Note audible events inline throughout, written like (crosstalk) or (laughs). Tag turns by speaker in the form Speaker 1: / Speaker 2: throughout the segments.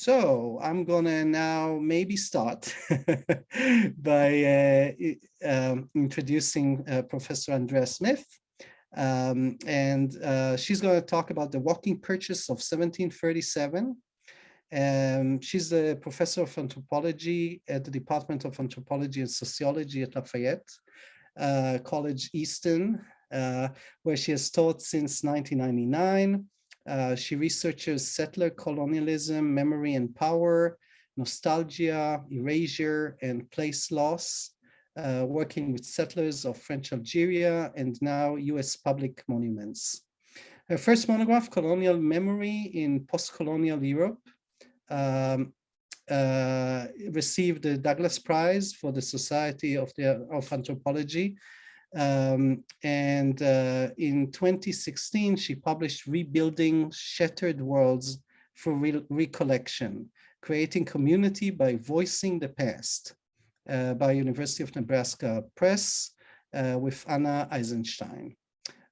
Speaker 1: So I'm gonna now maybe start (laughs) by uh, um, introducing uh, Professor Andrea Smith. Um, and uh, she's going to talk about the walking purchase of 1737. Um, she's a professor of anthropology at the Department of Anthropology and Sociology at Lafayette uh, College Easton, uh, where she has taught since 1999. Uh, she researches settler colonialism, memory and power, nostalgia, erasure, and place loss, uh, working with settlers of French Algeria and now US public monuments. Her first monograph, Colonial Memory in Post-Colonial Europe, um, uh, received the Douglass Prize for the Society of, the, of Anthropology um, and uh, in 2016, she published Rebuilding Shattered Worlds for Re Recollection, Creating Community by Voicing the Past uh, by University of Nebraska Press uh, with Anna Eisenstein.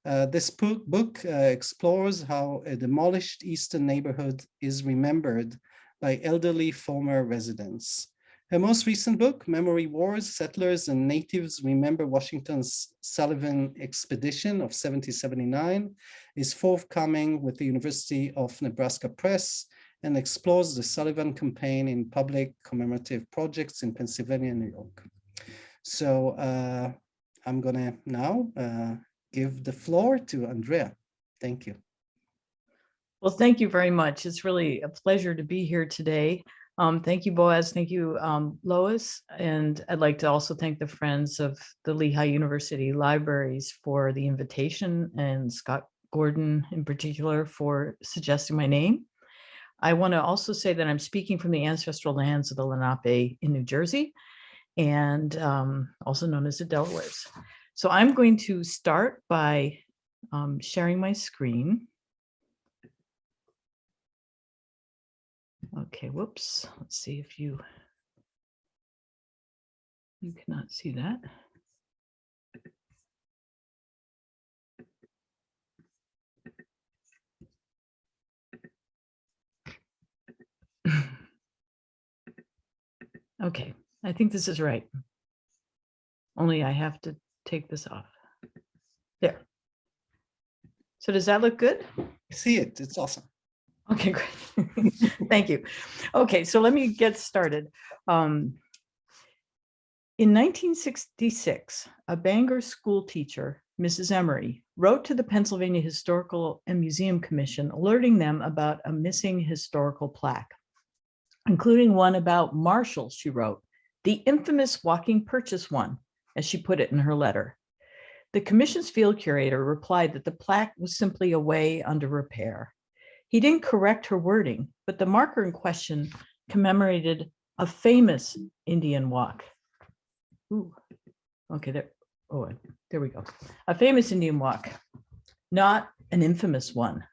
Speaker 1: Uh, this book, uh, explores how a demolished Easton neighborhood is remembered by elderly former residents. Her most recent book, Memory Wars, Settlers and Natives Remember Washington's Sullivan Expedition of 1779, is forthcoming with the University of Nebraska Press and explores the Sullivan campaign in public commemorative projects in Pennsylvania and New York. So uh, I'm gonna now uh, give the floor to Andrea. Thank you.
Speaker 2: Well, thank you very much. It's really a pleasure to be here today. Um, thank you, Boaz. Thank you, um, Lois. And I'd like to also thank the Friends of the Lehigh University Libraries for the invitation and Scott Gordon in particular for suggesting my name. I want to also say that I'm speaking from the ancestral lands of the Lenape in New Jersey and um, also known as the Delawares. So I'm going to start by um, sharing my screen. Okay, whoops. Let's see if you you cannot see that. (laughs) Okay, I think this is right. Only I have to take this off. There. So does that look good?
Speaker 1: see it. It's awesome.
Speaker 2: Okay, great. Thank you. Okay, so let me get started. Um, in 1966, a Bangor school teacher, Mrs. Emery, wrote to the Pennsylvania Historical and Museum Commission, alerting them about a missing historical plaque, including one about Marshall, she wrote, the infamous walking purchase one, as she put it in her letter. The commission's field curator replied that the plaque was simply a way under repair. He didn't correct her wording, but the marker in question commemorated a famous Indian walk. Ooh, okay, there, oh, there we go. A famous Indian walk, not an infamous one.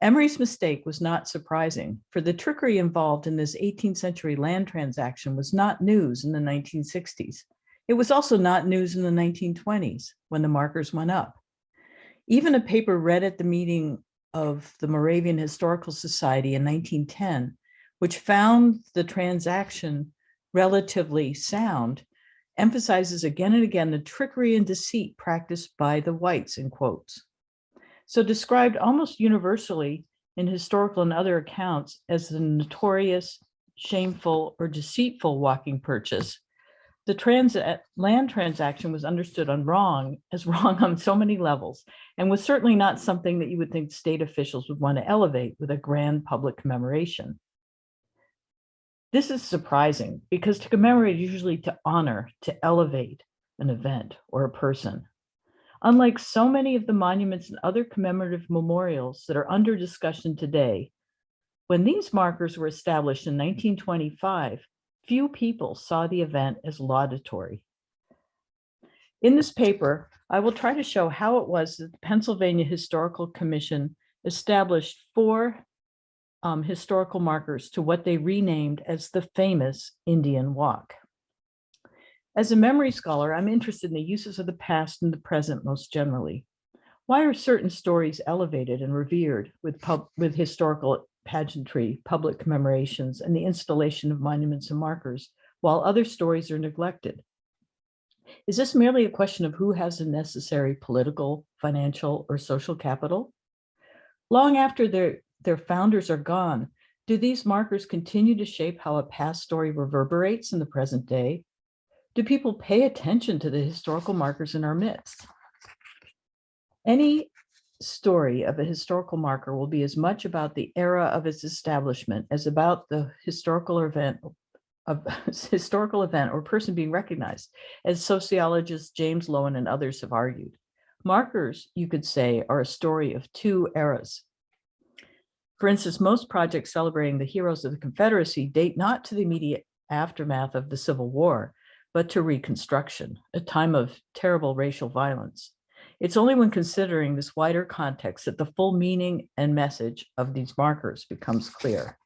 Speaker 2: Emery's mistake was not surprising, for the trickery involved in this 18th century land transaction was not news in the 1960s. It was also not news in the 1920s when the markers went up. Even a paper read at the meeting of the Moravian Historical Society in 1910, which found the transaction relatively sound, emphasizes again and again the trickery and deceit practiced by the whites in quotes. So described almost universally in historical and other accounts as the notorious, shameful, or deceitful walking purchase, the trans land transaction was understood on wrong as (laughs) wrong on so many levels and was certainly not something that you would think state officials would want to elevate with a grand public commemoration. This is surprising because to commemorate is usually to honor, to elevate an event or a person. Unlike so many of the monuments and other commemorative memorials that are under discussion today, when these markers were established in 1925, few people saw the event as laudatory. In this paper, I will try to show how it was that the Pennsylvania Historical Commission established four um, historical markers to what they renamed as the famous Indian Walk. As a memory scholar, I'm interested in the uses of the past and the present most generally. Why are certain stories elevated and revered with, with historical pageantry, public commemorations, and the installation of monuments and markers, while other stories are neglected. Is this merely a question of who has the necessary political, financial, or social capital? Long after their, their founders are gone, do these markers continue to shape how a past story reverberates in the present day? Do people pay attention to the historical markers in our midst? Any story of a historical marker will be as much about the era of its establishment as about the historical event of (laughs) historical event or person being recognized, as sociologists James Loewen and others have argued. Markers, you could say, are a story of two eras. For instance, most projects celebrating the heroes of the Confederacy date not to the immediate aftermath of the Civil War, but to Reconstruction, a time of terrible racial violence. It's only when considering this wider context that the full meaning and message of these markers becomes clear.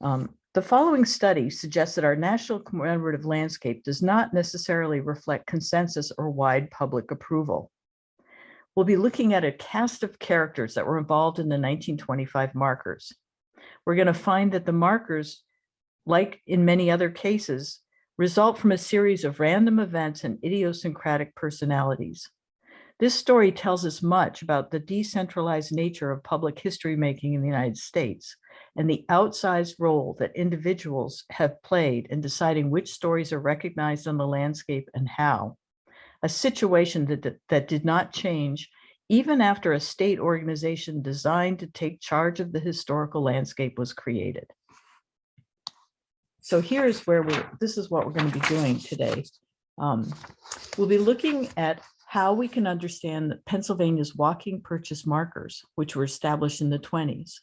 Speaker 2: Um, the following study suggests that our national commemorative landscape does not necessarily reflect consensus or wide public approval. We'll be looking at a cast of characters that were involved in the 1925 markers. We're going to find that the markers, like in many other cases, result from a series of random events and idiosyncratic personalities. This story tells us much about the decentralized nature of public history making in the United States and the outsized role that individuals have played in deciding which stories are recognized on the landscape and how. A situation that, that did not change even after a state organization designed to take charge of the historical landscape was created. So here's where we, this is what we're going to be doing today. Um, we'll be looking at how we can understand Pennsylvania's walking purchase markers, which were established in the 20s.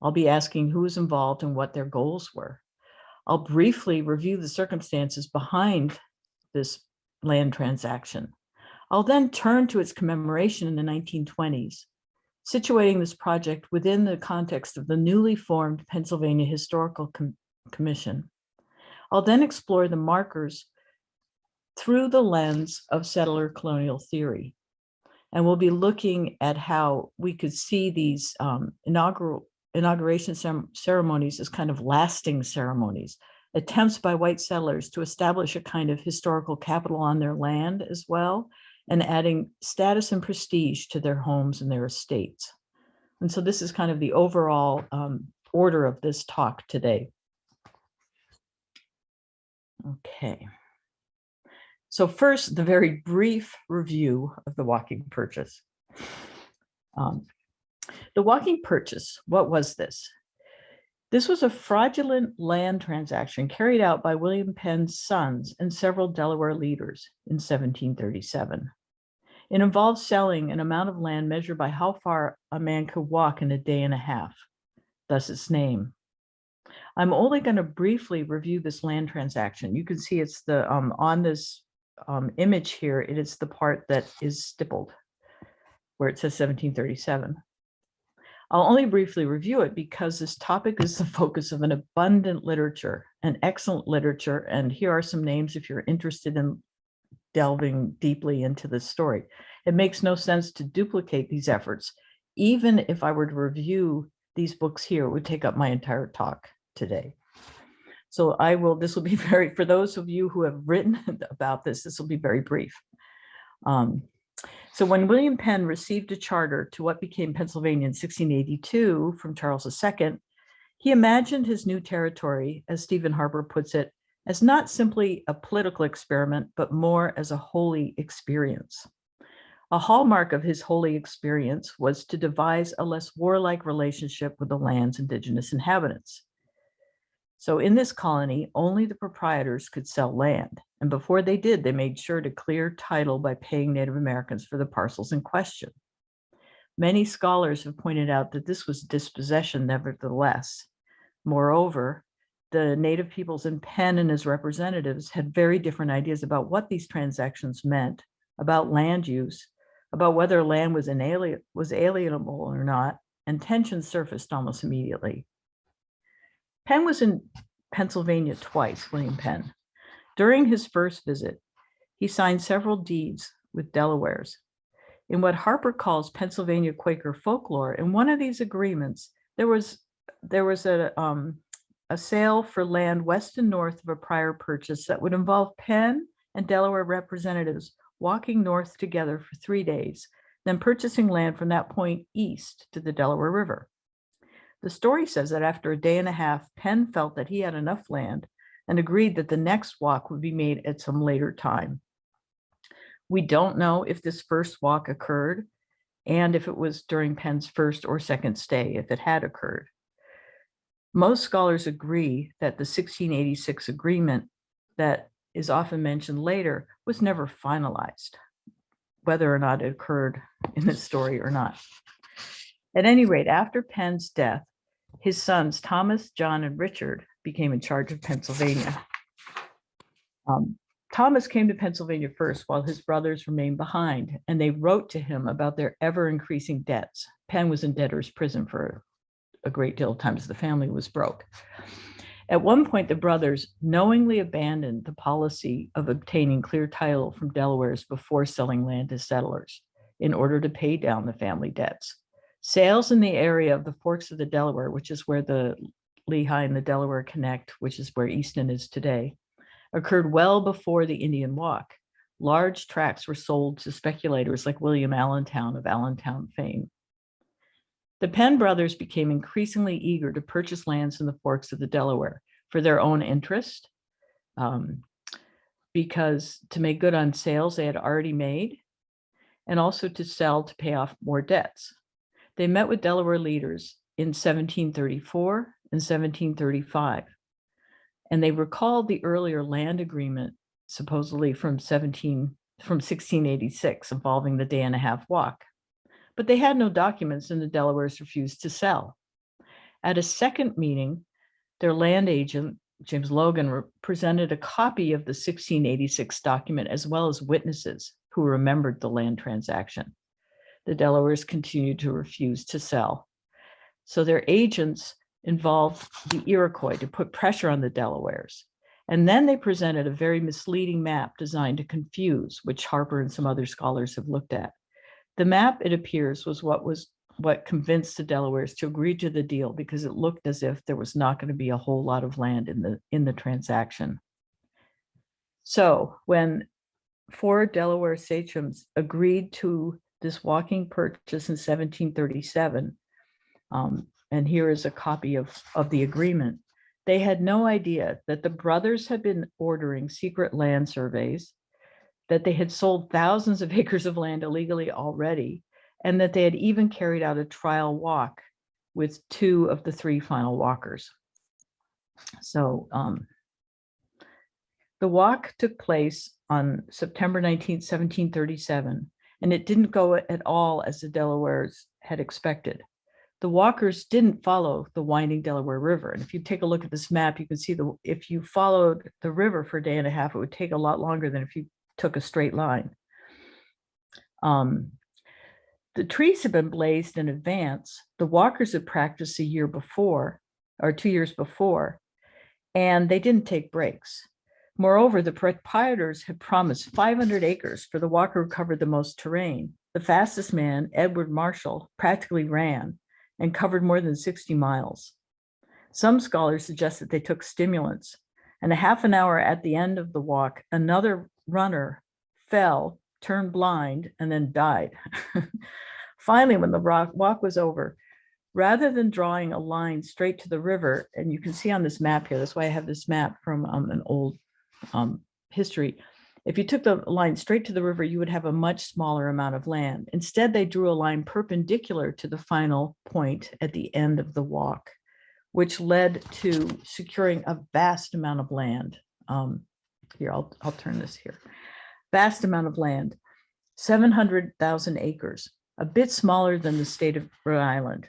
Speaker 2: I'll be asking who was involved and what their goals were. I'll briefly review the circumstances behind this land transaction. I'll then turn to its commemoration in the 1920s, situating this project within the context of the newly formed Pennsylvania Historical Com Commission. I'll then explore the markers through the lens of settler colonial theory. And we'll be looking at how we could see these um, inaugural inauguration ceremonies as kind of lasting ceremonies, attempts by white settlers to establish a kind of historical capital on their land as well, and adding status and prestige to their homes and their estates. And so this is kind of the overall um, order of this talk today. Okay. So first, the very brief review of the walking purchase. Um, the walking purchase, what was this? This was a fraudulent land transaction carried out by William Penn's sons and several Delaware leaders in 1737. It involved selling an amount of land measured by how far a man could walk in a day and a half, thus its name. I'm only going to briefly review this land transaction. You can see it's the um, on this um, image here, it is the part that is stippled where it says 1737. I'll only briefly review it because this topic is the (laughs) focus of an abundant literature, an excellent literature, and here are some names if you're interested in delving deeply into this story. It makes no sense to duplicate these efforts. Even if I were to review these books here, it would take up my entire talk today. So I will, this will be (laughs) very, for those of you who have written (laughs) about this, this will be very brief. Um, so when William Penn received a charter to what became Pennsylvania in 1682 from Charles II, he imagined his new territory, as Steven Harper puts it, as not simply a political experiment, but more as a holy experience. A hallmark of his holy experience was to devise a less warlike relationship with the land's indigenous inhabitants. So in this colony, only the proprietors could sell land. And before they did, they made sure to clear title by paying Native Americans for the parcels in question. Many scholars have pointed out that this was dispossession nevertheless. Moreover, the native peoples in Penn and his representatives had very different ideas about what these transactions meant, about land use, about whether land was, inali was alienable or not, and tensions surfaced almost immediately. Penn was in Pennsylvania twice, William Penn. During his first visit, he signed several deeds with Delawares. In what Harper calls Pennsylvania Quaker folklore, in one of these agreements, there was there was a um, a sale for land west and north of a prior purchase that would involve Penn and Delaware representatives walking north together for three days, then purchasing land from that point east to the Delaware River. The story says that after a day and a half, Penn felt that he had enough land and agreed that the next walk would be made at some later time. We don't know if this first walk occurred and if it was during Penn's first or second stay, if it had occurred. Most scholars agree that the 1686 agreement that is often mentioned later was never finalized, whether or not it occurred in the story or not. At any rate, after Penn's death, his sons, Thomas, John, and Richard became in charge of Pennsylvania. Um, Thomas came to Pennsylvania first while his brothers remained behind, and they wrote to him about their ever increasing debts. Penn was in debtor's prison for a great deal of times the family was broke. At one point, the brothers knowingly abandoned the policy of obtaining clear title from Delawares before selling land to settlers in order to pay down the family debts. Sales in the area of the forks of the Delaware, which is where the Lehigh and the Delaware connect, which is where Easton is today, occurred well before the Indian Walk. Large tracts were sold to speculators like William Allentown of Allentown fame. The Penn brothers became increasingly eager to purchase lands in the forks of the Delaware for their own interest, um, because to make good on sales they had already made, and also to sell to pay off more debts. They met with Delaware leaders in 1734 and 1735, and they recalled the earlier land agreement, supposedly from 17 from 1686 involving the day and a half walk but they had no documents and the Delawares refused to sell. At a second meeting, their land agent, James Logan, presented a copy of the 1686 document as well as witnesses who remembered the land transaction. The Delawares continued to refuse to sell. So their agents involved the Iroquois to put pressure on the Delawares. And then they presented a very misleading map designed to confuse, which Harper and some other scholars have looked at. The map, it appears, was what was what convinced the Delawares to agree to the deal because it looked as if there was not going to be a whole lot of land in the in the transaction. So when four Delaware sachems agreed to this walking purchase in 1737, um, and here is a copy of, of the agreement, they had no idea that the brothers had been ordering secret land surveys that they had sold thousands of (laughs) acres of land illegally already, and that they had even carried out a trial walk with two of the three final walkers. So um, the walk took place on September 19, 1737, and it didn't go at all as the Delawares had expected. The walkers didn't follow the winding Delaware River. And if you take a look at this map, you can see the if you followed the river for a day and a half, it would take a lot longer than if you took a straight line. Um, the trees had been blazed in advance. The walkers had practiced a year before or two years before, and they didn't take breaks. Moreover, the proprietors had promised 500 acres for the walker who covered the most terrain. The fastest man, Edward Marshall, practically ran and covered more than 60 miles. Some scholars suggest that they took stimulants, and a half an hour at the end of the walk, another runner fell, turned blind, and then died. (laughs) Finally, when the walk was over, rather than drawing a line straight to the river, and you can see on this map here, that's why I have this map from um, an old um, history. If you took the line straight to the river, you would have a much smaller amount of land. Instead, they drew a line perpendicular to the final point at the end of the walk, which led to securing a vast amount of land. Um, here, I'll, I'll turn this here. Vast amount of land, 700,000 acres, a bit smaller than the state of Rhode Island.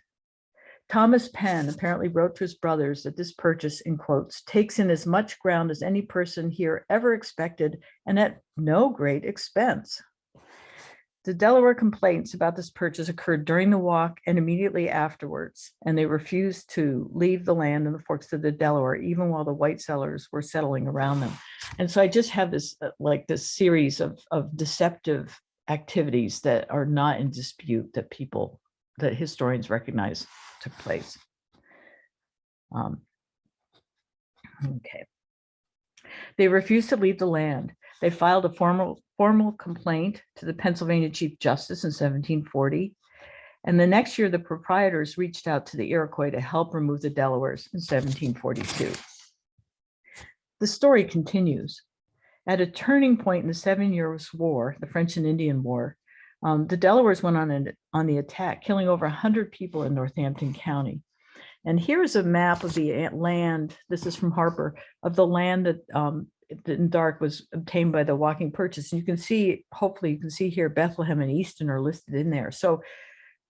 Speaker 2: Thomas Penn apparently wrote to his brothers that this purchase, in quotes, takes in as much ground as any person here ever expected and at no great expense. The Delaware complaints about this purchase occurred during the walk and immediately afterwards, and they refused to leave the land in the forks of the Delaware, even while the white settlers were settling around them. And so I just have this uh, like this series of, of deceptive activities that are not in dispute that people, that historians recognize took place. Um, Okay. They refused to leave the land. They filed a formal, formal complaint to the Pennsylvania Chief Justice in 1740. And the next year, the proprietors reached out to the Iroquois to help remove the Delawares in 1742. The story continues. At a turning point in the Seven Years' War, the French and Indian War, um, the Delawares went on, an, on the attack, killing over 100 people in Northampton County. And here's a map of the land, this is from Harper, of the land that um, in dark was obtained by the walking purchase. And you can see, hopefully you can see here, Bethlehem and Easton are listed in there. So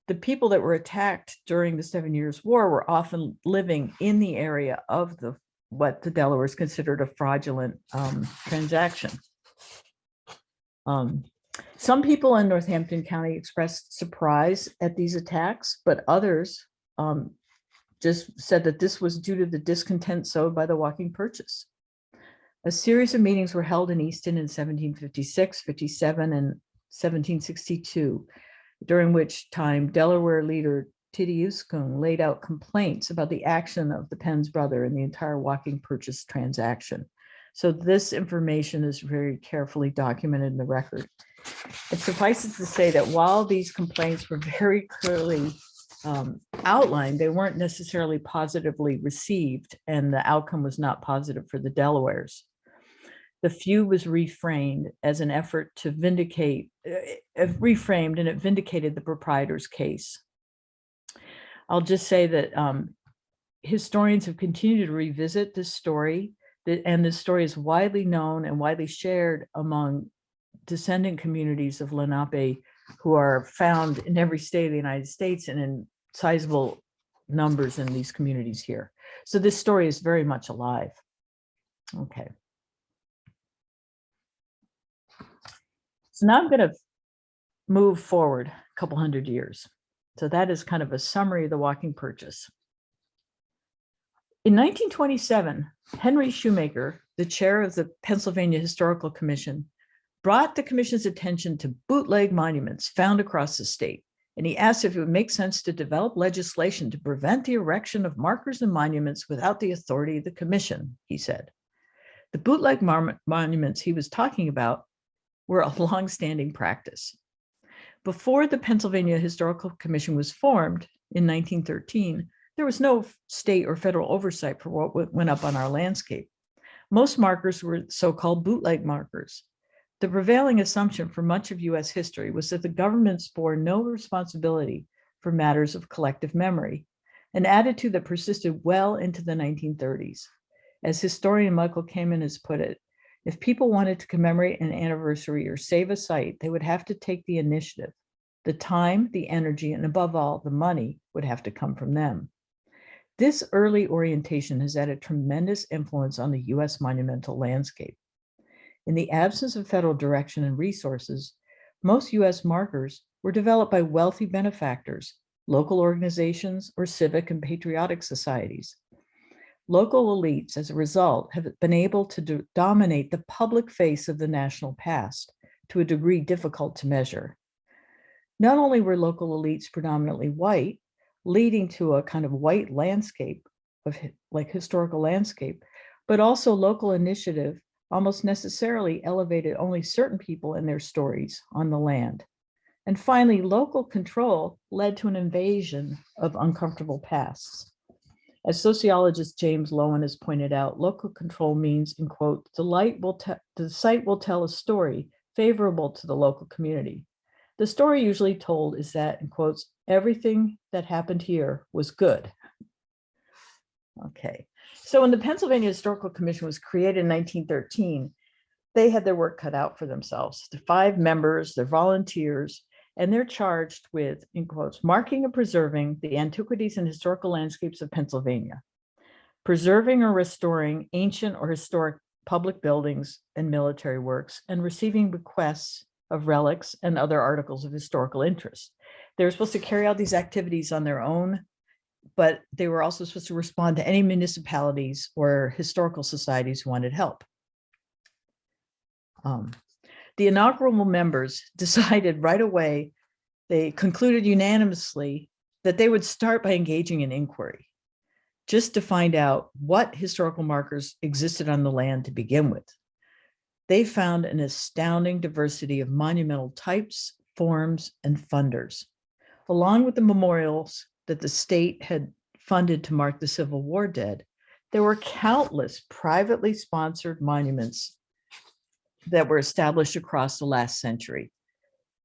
Speaker 2: the people that were attacked during the Seven Years' War were often living in the area of the what the Delawares considered a fraudulent um, transaction. Um, some people in Northampton County expressed surprise at these attacks, but others um, just said that this was due to the discontent sowed by the walking purchase. A series of meetings were held in Easton in 1756, 57, and 1762, during which time Delaware leader Teedyuscung laid out complaints about the action of the Penn's brother in the entire walking purchase transaction. So this information is very carefully documented in the record. It suffices to say that while these complaints were very clearly um, outlined, they weren't necessarily positively received and the outcome was not positive for the Delawares. The feud was reframed as an effort to vindicate, uh, reframed and it vindicated the proprietor's case. I'll just say that um, historians have continued to revisit this story and this story is widely known and widely shared among descendant communities of Lenape who are found in every state of the United States and in sizable numbers in these communities here. So this story is very much alive. Okay. So now I'm going to move forward a couple hundred years. So that is kind of a summary of the walking purchase. In 1927, Henry Shoemaker, the chair of the Pennsylvania Historical Commission, brought the commission's attention to bootleg monuments found across the state and he asked if it would make sense to develop legislation to prevent the erection of markers and monuments without the authority of the commission, he said. The bootleg monuments he was talking about were a (laughs) longstanding practice. Before the Pennsylvania Historical Commission was formed in 1913, there was no state or federal oversight for what went up on our landscape. Most markers were so-called bootleg markers, the prevailing assumption for much of US history was that the governments bore no responsibility for matters of collective memory, an attitude that persisted well into the 1930s. As historian Michael Kammen has put it, if people wanted to commemorate an anniversary or save a site, they would have to take the initiative. The time, the energy, and above all, the money would have to come from them. This early orientation has had a tremendous influence on the US monumental landscape. In the absence of federal direction and resources, most US markers were developed by wealthy benefactors, local organizations, or civic and patriotic societies. Local elites, as a result, have been able to do dominate the public face of the national past to a degree difficult to measure. Not only were local elites predominantly white, leading to a kind of white landscape of like historical landscape, but also local initiative almost necessarily elevated only certain people and their stories on the land. And finally, local control led to an invasion of uncomfortable pasts. As sociologist James Loewen has pointed out, local control means, in quote, the, light will the site will tell a story favorable to the local community. The story usually told is that, in quotes, everything that happened here was good. Okay, so when the Pennsylvania Historical Commission was created in 1913, they had their work cut out for themselves. The five members, they're volunteers, and they're charged with, in quotes, marking and preserving the antiquities and historical landscapes of Pennsylvania, preserving or restoring ancient or historic public buildings and military works, and receiving requests of relics and other articles of historical interest. They're supposed to carry out these activities on their own but they were also supposed to respond to any municipalities or historical societies who wanted help. Um, The inaugural members (laughs) decided right away, they concluded unanimously that they would start by engaging in inquiry just to find out what historical markers existed on the land to begin with. They found an astounding diversity of monumental types, forms, and funders. Along with the memorials that the state had funded to mark the Civil War dead, there were countless privately sponsored monuments that were established across the last century.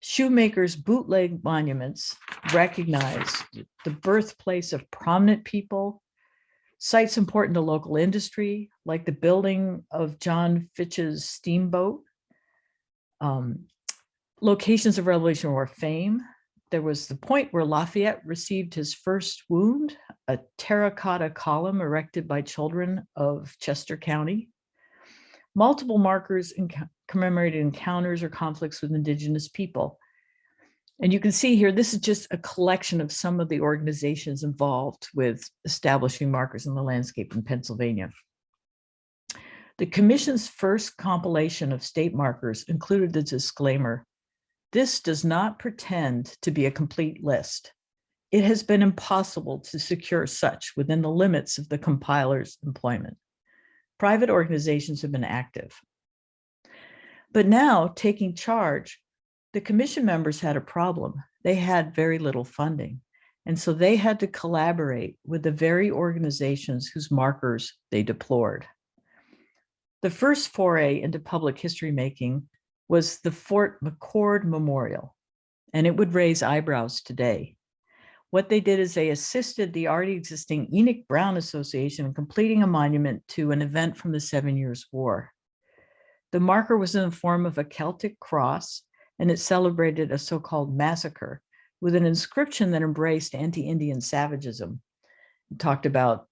Speaker 2: Shoemakers' bootleg monuments recognized the birthplace of prominent people, sites important to local industry, like the building of John Fitch's steamboat, um, locations of Revolutionary War fame. There was the point where Lafayette received his first wound, a terracotta column erected by children of Chester County. Multiple markers in commemorated encounters or conflicts with indigenous people. And you can see here, this is just a collection of some of the organizations involved with establishing markers in the landscape in Pennsylvania. The commission's first compilation of state markers included the disclaimer, this does not pretend to be a complete list. It has been impossible to secure such within the limits of the compiler's employment. Private organizations have been active. But now taking charge, the commission members had a problem. They had very little funding. And so they had to collaborate with the very organizations whose markers they deplored. The first foray into public history making was the Fort McCord Memorial, and it would raise eyebrows today. What they did is they assisted the already existing Enoch Brown Association in completing a monument to an event from the Seven Years' War. The marker was in the form of a Celtic cross and it celebrated a so-called massacre with an inscription that embraced anti-Indian savagism. It talked about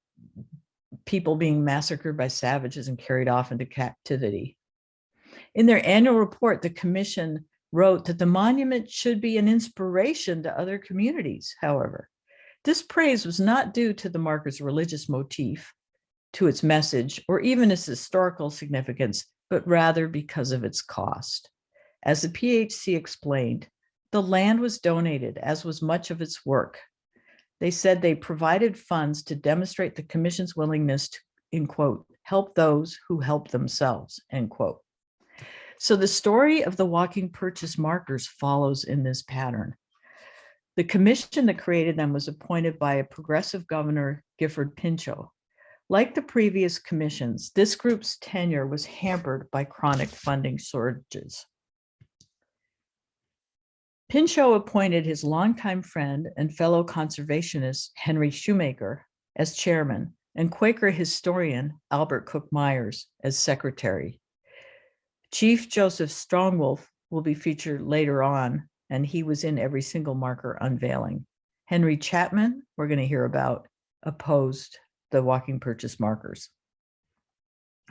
Speaker 2: people being massacred by savages and carried off into captivity. In their annual report, the commission wrote that the monument should be an inspiration to other communities, however. This praise was not due to the marker's religious motif, to its message, or even its historical significance, but rather because of its cost. As the PHC explained, the land was donated, as was much of its work. They said they provided funds to demonstrate the commission's willingness to, in quote, help those who help themselves, end quote. So the story of the walking purchase markers follows in this pattern. The commission that created them was appointed by a progressive governor, Gifford Pinchot. Like the previous commissions, this group's tenure was hampered by chronic funding shortages. Pinchot appointed his longtime friend and fellow conservationist Henry Shoemaker as chairman and Quaker historian Albert Cook Myers as secretary. Chief Joseph Strongwolf will be featured later on, and he was in every single marker unveiling. Henry Chapman, we're going to hear about, opposed the walking purchase markers.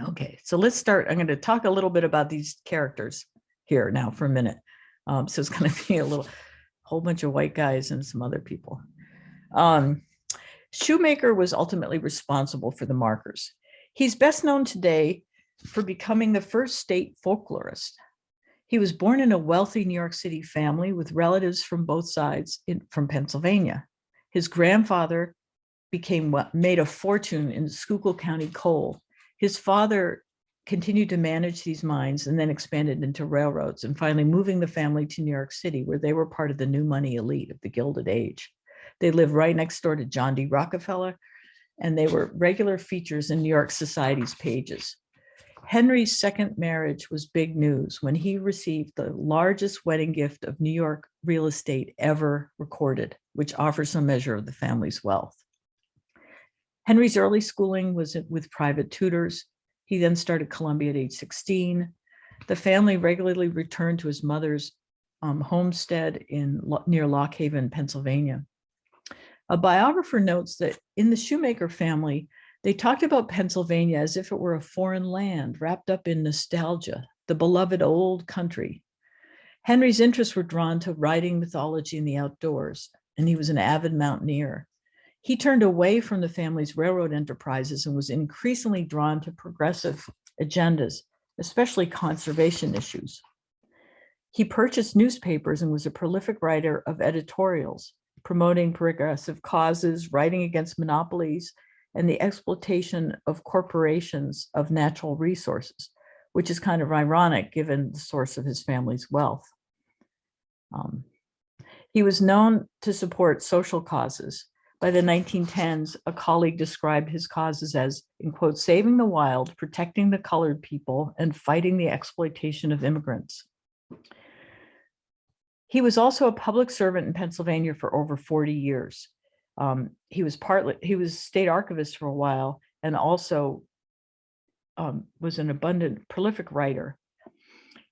Speaker 2: Okay, so let's start. I'm going to talk a little bit about these characters here now for a minute. Um, so it's going (laughs) to be a little whole bunch of white guys and some other people. Um, Shoemaker was ultimately responsible for the markers. He's best known today for becoming the first state folklorist. He was born in a wealthy New York City family with relatives from both sides in, from Pennsylvania. His grandfather became made a fortune in Schuylkill County coal. His father continued to manage these mines and then expanded into railroads and finally moving the family to New York City where they were part of the new money elite of the Gilded Age. They lived right next door to John D. Rockefeller and they were regular features in New York society's pages. Henry's second marriage was big news when he received the largest wedding gift of New York real estate ever recorded, which offers some measure of the family's wealth. Henry's early schooling was with private tutors. He then started Columbia at age 16. The family regularly returned to his mother's um, homestead in near Lock Haven, Pennsylvania. A biographer notes that in the Shoemaker family, they talked about Pennsylvania as if it were a foreign land wrapped up in nostalgia, the beloved old country. Henry's interests were drawn to writing mythology and the outdoors, and he was an avid mountaineer. He turned away from the family's railroad enterprises and was increasingly drawn to progressive agendas, especially conservation issues. He purchased newspapers and was a prolific writer of editorials, promoting progressive causes, writing against monopolies, and the exploitation of corporations of natural resources, which is kind of ironic given the source of his family's wealth. Um, he was known to support social causes. By the 1910s, a colleague described his causes as, in quote, saving the wild, protecting the colored people, and fighting the exploitation of immigrants. He was also a public servant in Pennsylvania for over 40 years. Um, he was partly, he was state archivist for a while and also um, was an abundant, prolific writer.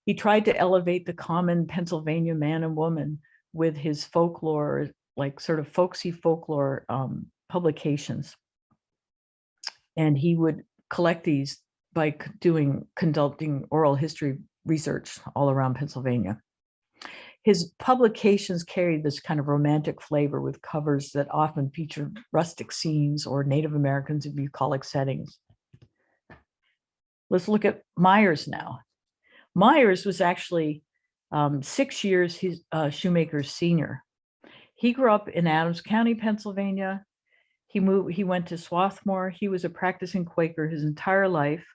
Speaker 2: He tried to elevate the common Pennsylvania man and woman with his folklore, like sort of folksy folklore um, publications. And he would collect these by doing, conducting oral history research all around Pennsylvania his publications carried this kind of romantic flavor with covers that often featured rustic scenes or Native Americans in bucolic settings. Let's look at Myers now. Myers was actually um, six years his, uh, Shoemaker's senior. He grew up in Adams County, Pennsylvania. He moved, he went to Swarthmore. He was a practicing Quaker his entire life.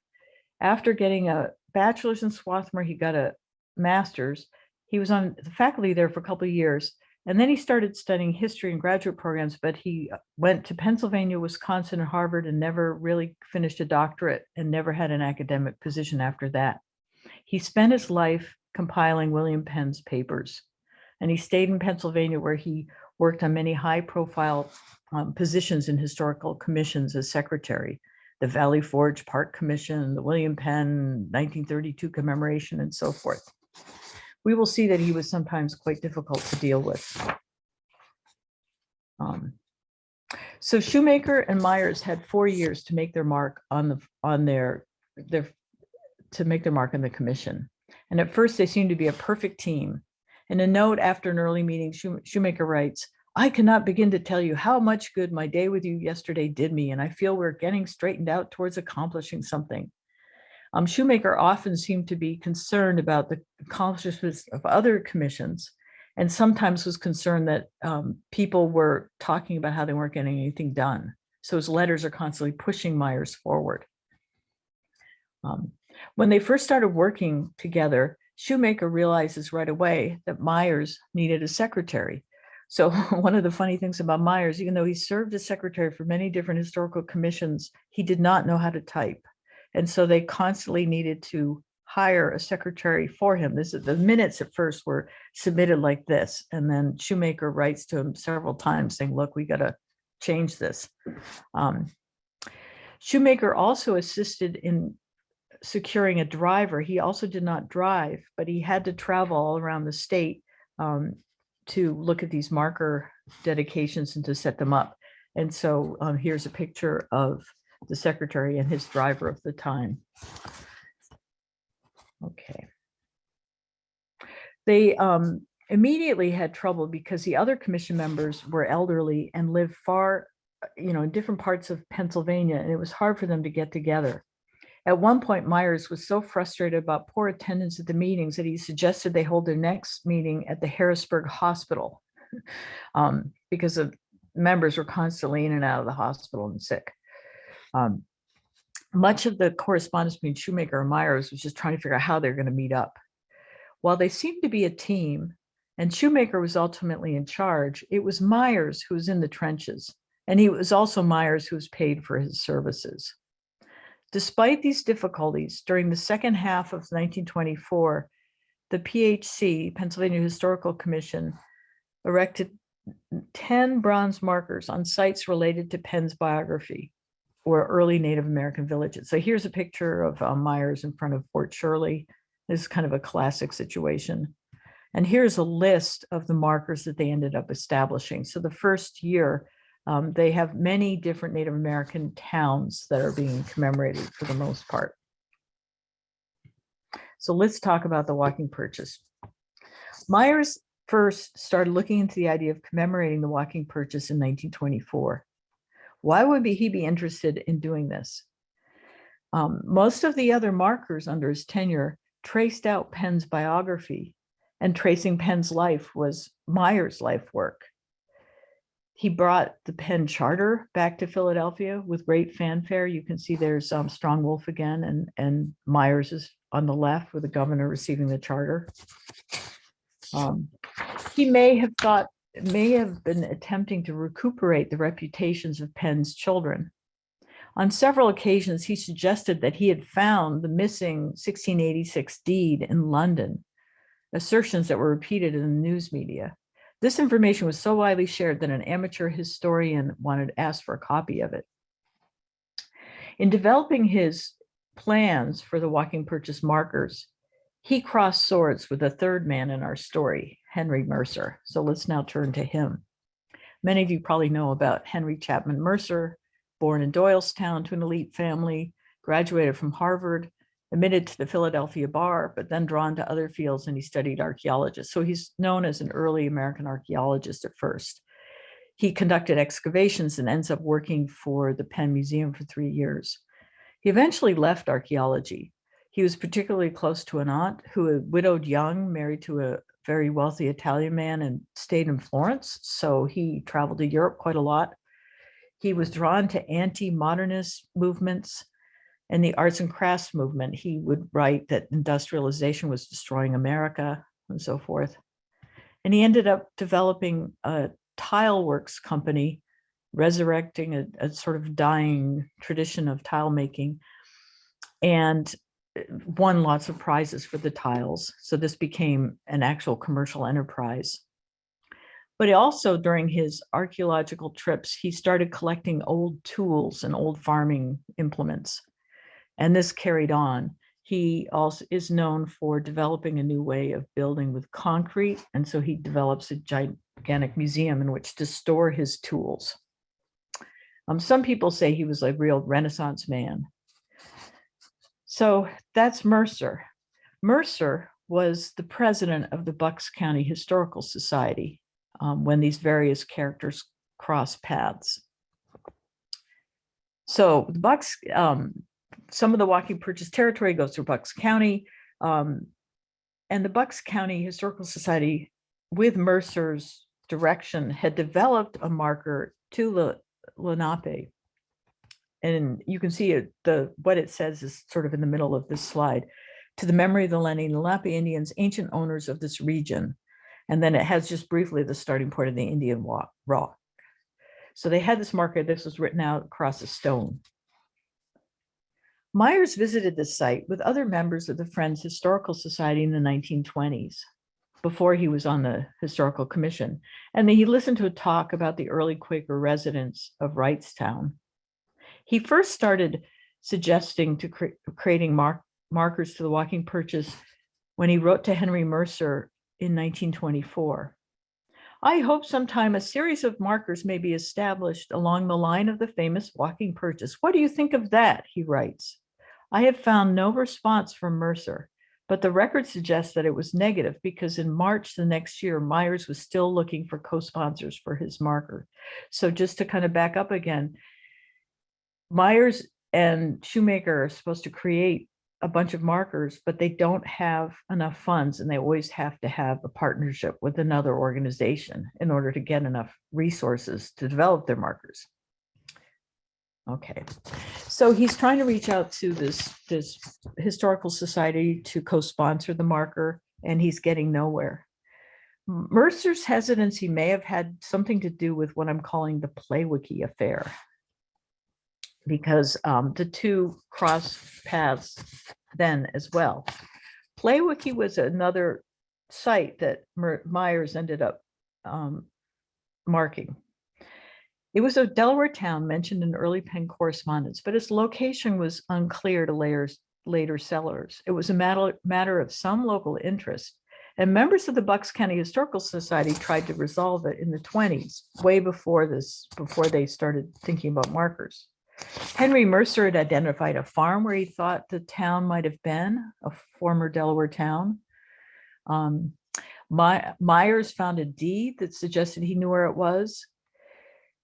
Speaker 2: After getting a bachelor's in Swarthmore, he got a master's he was on the faculty there for a couple of years. And then he started studying history and graduate programs, but he uh, went to Pennsylvania, Wisconsin, and Harvard and never really finished a doctorate and never had an academic position after that. He spent his life compiling William Penn's papers. And he stayed in Pennsylvania where he worked on many high profile um, positions in historical commissions as secretary, the Valley Forge Park Commission, the William Penn 1932 commemoration, and so forth we will see that he was sometimes quite difficult to deal with. Um, so Shoemaker and Myers had four years to make their mark on the on their their to make their mark on the commission. And at first they seemed to be a perfect team. In a note after an early meeting, Shoemaker writes, I cannot begin to tell you how much good my day with you yesterday did me, and I feel we're getting straightened out towards accomplishing something. Um, Shoemaker often seemed to be concerned about the accomplishments of other commissions and sometimes was concerned that um, people were talking about how they weren't getting anything done. So his letters are constantly pushing Myers forward. Um, when they first started working together, Shoemaker realizes right away that Myers needed a secretary. So (laughs) one of the funny things about Myers, even though he served as secretary for many different historical commissions, he did not know how to type. And so they constantly needed to hire a secretary for him. This is the minutes at first were submitted like this. And then Shoemaker writes to him several times saying, look, we got to change this. Um, Shoemaker also assisted in securing a driver. He also did not drive, but he had to travel all around the state um, to look at these marker dedications and to set them up. And so um, here's a picture of the secretary and his driver of the time. Okay. They um, immediately had trouble because the other commission members were elderly and lived far, you know, in different parts of Pennsylvania, and it was hard for them to get together. At one point, Myers was so frustrated about poor attendance at the meetings that he suggested they hold their next meeting at the Harrisburg Hospital (laughs) um, because of members were constantly in and out of the hospital and sick. Um, much of the correspondence between Shoemaker and Myers was just trying to figure out how they're going to meet up. While they seemed to be a team and Shoemaker was ultimately in charge, it was Myers who was in the trenches. And he was also Myers who was paid for his services. Despite these difficulties, during the second half of 1924, the PHC, Pennsylvania Historical Commission, erected 10 bronze markers on sites related to Penn's biography or early Native American villages. So here's a picture of uh, Myers in front of Fort Shirley. This is kind of a classic situation. And here's a list of the markers that they ended up establishing. So the first year, um, they have many different Native American towns that are being commemorated for the most part. So let's talk about the walking purchase. Myers first started looking into the idea of commemorating the walking purchase in 1924. Why would he be interested in doing this? Um, most of the other markers under his tenure traced out Penn's biography and tracing Penn's life was Myers' life work. He brought the Penn Charter back to Philadelphia with great fanfare. You can see there's um, Strong Wolf again, and, and Myers is on the left with the governor receiving the charter. Um, he may have thought, may have been attempting to recuperate the reputations of Penn's children. On several occasions, he suggested that he had found the missing 1686 deed in London, assertions that were repeated in the news media. This information was so widely shared that an amateur historian wanted to ask for a copy of it. In developing his plans for the walking purchase markers, he crossed swords with a third man in our story, Henry Mercer. So let's now turn to him. Many of you probably know about Henry Chapman Mercer, born in Doylestown to an elite family, graduated from Harvard, admitted to the Philadelphia bar, but then drawn to other fields and he studied archaeologist. So he's known as an early American archaeologist at first. He conducted excavations and ends up working for the Penn Museum for three years. He eventually left archaeology. He was particularly close to an aunt who had widowed young, married to a very wealthy Italian man and stayed in Florence. So he traveled to Europe quite a lot. He was drawn to anti-modernist movements and the arts and crafts movement. He would write that industrialization was destroying America and so forth. And he ended up developing a tile works company, resurrecting a, a sort of dying tradition of tile making and won lots of prizes for the tiles. So this became an actual commercial enterprise. But also during his archaeological trips, he started collecting old tools and old farming implements. And this carried on. He also is known for developing a new way of building with concrete. And so he develops a gigantic museum in which to store his tools. Um, some people say he was a real Renaissance man. So that's Mercer. Mercer was the president of the Bucks County Historical Society um, when these various characters cross paths. So the Bucks, um, some of the walking purchase territory goes through Bucks County. Um, and the Bucks County Historical Society, with Mercer's direction, had developed a marker to Lenape. And you can see it, the what it says is sort of in the middle of this slide. To the memory of the Lenni Lenape Indians, ancient owners of this region. And then it has just briefly the starting point of the Indian rock. So they had this marker, this was written out across a stone. Myers visited this site with other members of the Friends Historical Society in the 1920s, before he was on the Historical Commission. And he listened to a talk about the early Quaker residents of Wrightstown. He first started suggesting to cre creating mark markers to the walking purchase when he wrote to Henry Mercer in 1924. I hope sometime a series of markers may be established along the line of the famous walking purchase. What do you think of that? He writes. I have found no response from Mercer, but the record suggests that it was negative because in March the next year, Myers was still looking for co-sponsors for his marker. So just to kind of back up again, Myers and Shoemaker are supposed to create a bunch of markers, but they don't have enough funds and they always have to have a partnership with another organization in order to get enough resources to develop their markers. Okay, so he's trying to reach out to this, this historical society to co-sponsor the marker and he's getting nowhere. Mercer's hesitancy may have had something to do with what I'm calling the Playwiki affair. Because um, the two cross paths then as well. Playwiki was another site that Myers ended up um, marking. It was a Delaware town mentioned in early Penn correspondence, but its location was unclear to layers, later settlers. It was a matter, matter of some local interest, and members of the Bucks County Historical Society tried to resolve it in the 20s, way before this, before they started thinking about markers. Henry Mercer had identified a farm where he thought the town might have been, a former Delaware town. Um, My, Myers found a deed that suggested he knew where it was.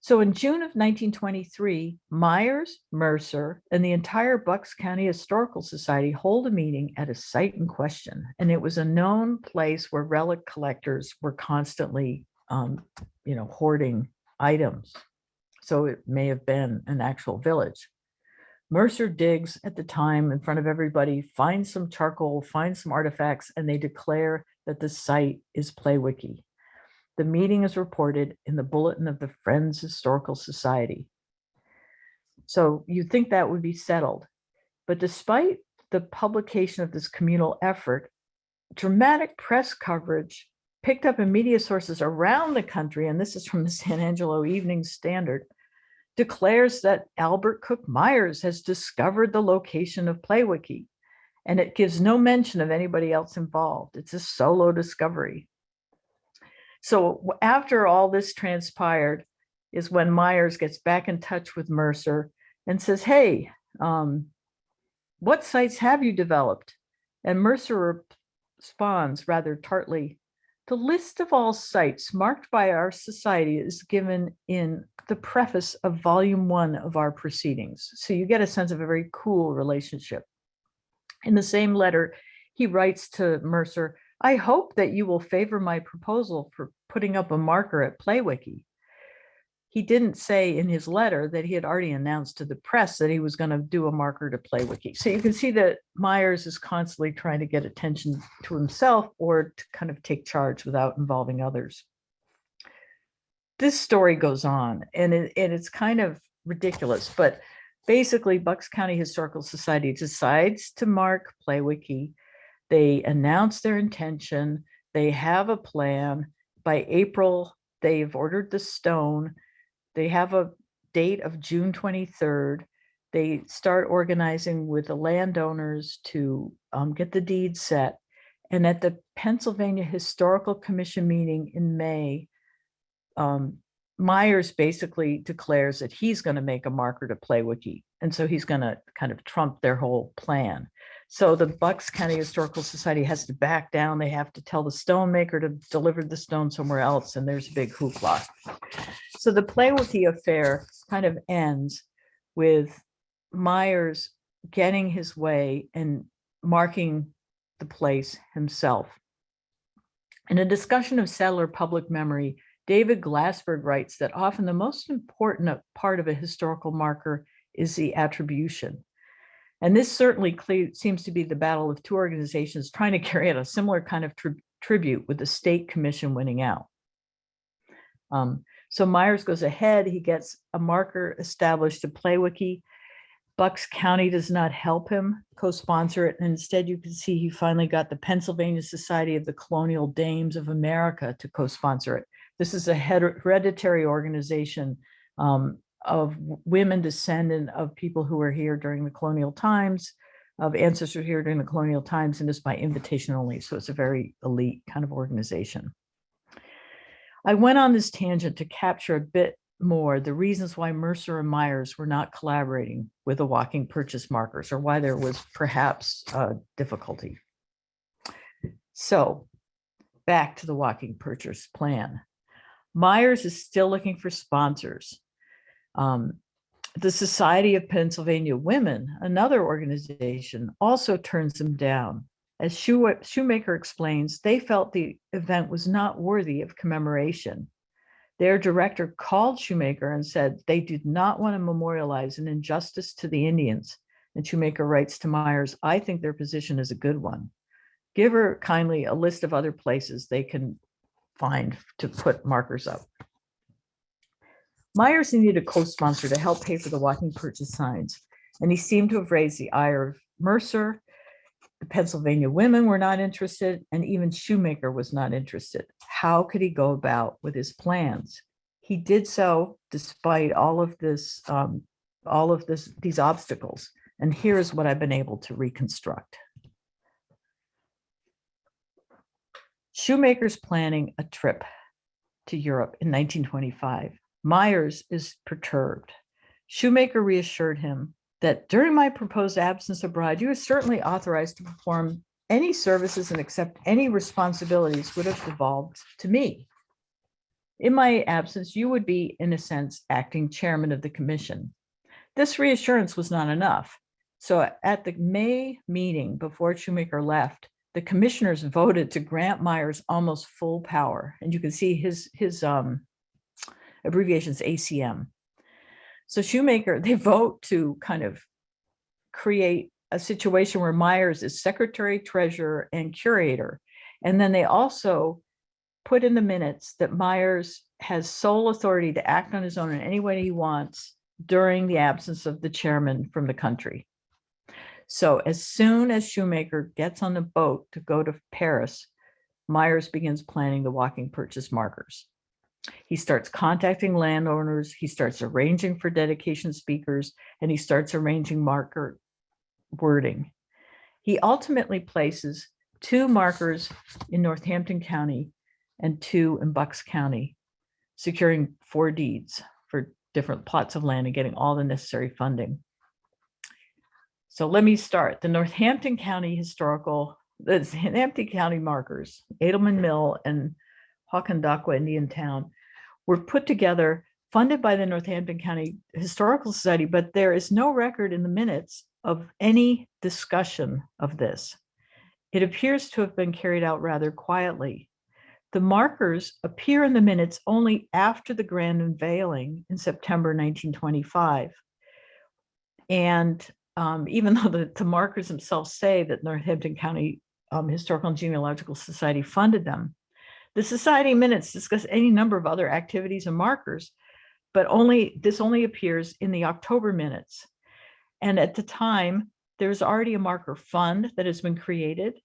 Speaker 2: So in June of 1923, Myers, Mercer, and the entire Bucks County Historical Society hold a meeting at a site in question. And it was a known place where relic collectors were constantly, um, you know, hoarding items. So it may have been an actual village. Mercer digs at the time in front of everybody, finds some charcoal, finds some artifacts, and they declare that the site is Playwiki. The meeting is reported in the bulletin of the Friends Historical Society. So you'd think that would be settled. But despite the publication of this communal effort, dramatic press coverage picked up in media sources around the country, and this is from the San Angelo Evening Standard, declares that Albert Cook Myers has discovered the location of Playwiki, and it gives no mention of anybody else involved. It's a solo discovery. So after all this transpired is when Myers gets back in touch with Mercer and says, hey, um, what sites have you developed? And Mercer responds rather tartly, the list of all sites marked by our society is given in the preface of volume one of our proceedings. So you get a sense of a very cool relationship. In the same letter, he writes to Mercer, I hope that you will favor my proposal for putting up a marker at Playwiki. He didn't say in his letter that he had already announced to the press that he was going to do a marker to Playwiki. So you can see that Myers is constantly trying to get attention to himself or to kind of take charge without involving others. This story goes on and, it, and it's kind of ridiculous, but basically Bucks County Historical Society decides to mark Playwiki. They announce their intention. They have a plan. By April, they've ordered the stone. They have a date of June 23rd. They start organizing with the landowners to um, get the deed set. And at the Pennsylvania Historical Commission meeting in May, um, Myers basically declares that he's going to make a marker to play Playwiki. And so he's going to kind of trump their whole plan. So the Bucks County Historical Society has to back down. They have to tell the stonemaker to deliver the stone somewhere else. And there's a big hoopla. So the Playwiki affair kind of ends with Myers getting his way and marking the place himself. In a discussion of settler public memory, David Glassberg writes that often the most important part of a historical marker is the attribution. And this certainly seems to be the battle of two organizations trying to carry out a similar kind of tri- tribute with the state commission winning out. Um, so Myers goes ahead, he gets a marker established to Playwiki. Bucks County does not help him co-sponsor it. And instead, you can see he finally got the Pennsylvania Society of the Colonial Dames of America to co-sponsor it. This is a hereditary organization um, of women descendant of people who were here during the colonial times, of ancestors here during the colonial times, and it's by invitation only. So it's a very elite kind of organization. I went on this tangent to capture a bit more the reasons why Mercer and Myers were not collaborating with the walking purchase markers or why there was perhaps difficulty. So back to the walking purchase plan. Myers is still looking for sponsors. Um, the Society of Pennsylvania Women, another organization, also turns them down. As Shoemaker explains, they felt the event was not worthy of commemoration. Their director called Shoemaker and said they did not want to memorialize an injustice to the Indians. And Shoemaker writes to Myers, I think their position is a good one. Give her kindly a list of other places they can find to put markers up. Myers needed a co-sponsor to help pay for the walking purchase signs, and he seemed to have raised the ire of Mercer. The Pennsylvania women were not interested, and even Shoemaker was not interested. How could he go about with his plans? He did so despite all of this, um, all of this, these obstacles. And here's what I've been able to reconstruct. Shoemaker's planning a trip to Europe in 1925. Myers is perturbed. Shoemaker reassured him that during my proposed absence abroad, you are certainly authorized to perform any services and accept any responsibilities would have devolved to me. In my absence, you would be, in a sense, acting chairman of the commission. This reassurance was not enough. So at the May meeting before Shoemaker left, the commissioners voted to grant Myers almost full power. And you can see his, his um, abbreviations ACM. So Shoemaker, (laughs) they vote to kind of create a situation where Myers is secretary, treasurer, and curator. And then they also put in the minutes that Myers has sole authority to act on his own in any way he wants during the absence of the chairman from the country. So as soon as Shoemaker gets on the boat to go to Paris, Myers begins planning the walking purchase markers. He starts contacting landowners, he starts arranging for dedication speakers, and he starts arranging marker wording. He ultimately places two markers in Northampton County and two in Bucks County, securing four deeds for different plots of land and getting all the necessary funding. So let me start. The Northampton County Historical, the Northampton County markers, Edelman Mill and Hokendauqua Indian Town were put together, funded by the Northampton County Historical Society, but there is no record in the minutes of any discussion of this. It appears to have been carried out rather quietly. The markers appear in the minutes only after the grand unveiling in September 1925. And um, even (laughs) though the, the, markers themselves say that Northampton County um, Historical and Genealogical Society funded them, the society minutes discuss any number of other activities and markers, but only this only appears in the October minutes. And at the time, there's already a marker fund that has been created.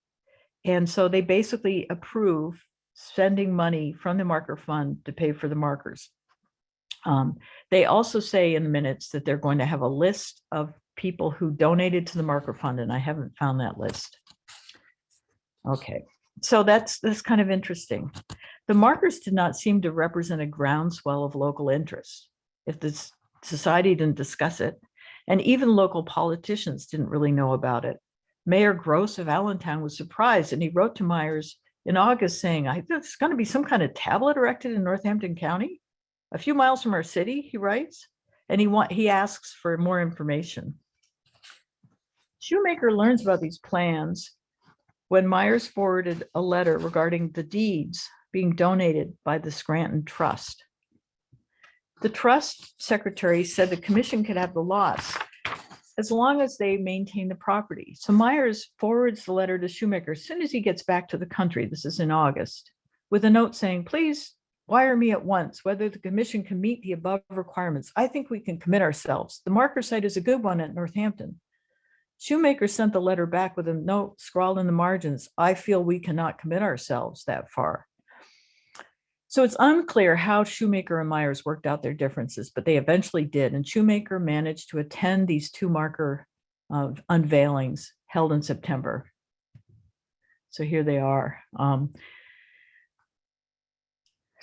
Speaker 2: And so they basically approve spending money from the marker fund to pay for the markers. Um, they also say in the minutes that they're going to have a list of people who donated to the marker fund, and I haven't found that list. Okay, so that's that's kind of interesting. The markers did not seem to represent a groundswell of local interest. If the society didn't discuss it, and even local politicians didn't really know about it. Mayor Gross of Allentown was surprised and he wrote to Myers in August saying, I think there's going to be some kind of tablet erected in Northampton County, a few miles from our city, he writes, and he he asks for more information. Shoemaker learns about these plans when Myers forwarded a letter regarding the deeds being donated by the Scranton Trust. The trust secretary said the commission could have the lots as long as they maintain the property. So Myers forwards the letter to Shoemaker as soon as he gets back to the country. This is in August with a note saying, please wire me at once whether the commission can meet the above requirements. I think we can commit ourselves. The marker site is a good one at Northampton. Shoemaker sent the letter back with a note scrawled in the margins. I feel we cannot commit ourselves that far. So it's unclear how Shoemaker and Myers worked out their differences, but they eventually did. And Shoemaker managed to attend these two marker uh, unveilings held in September. So here they are. Um,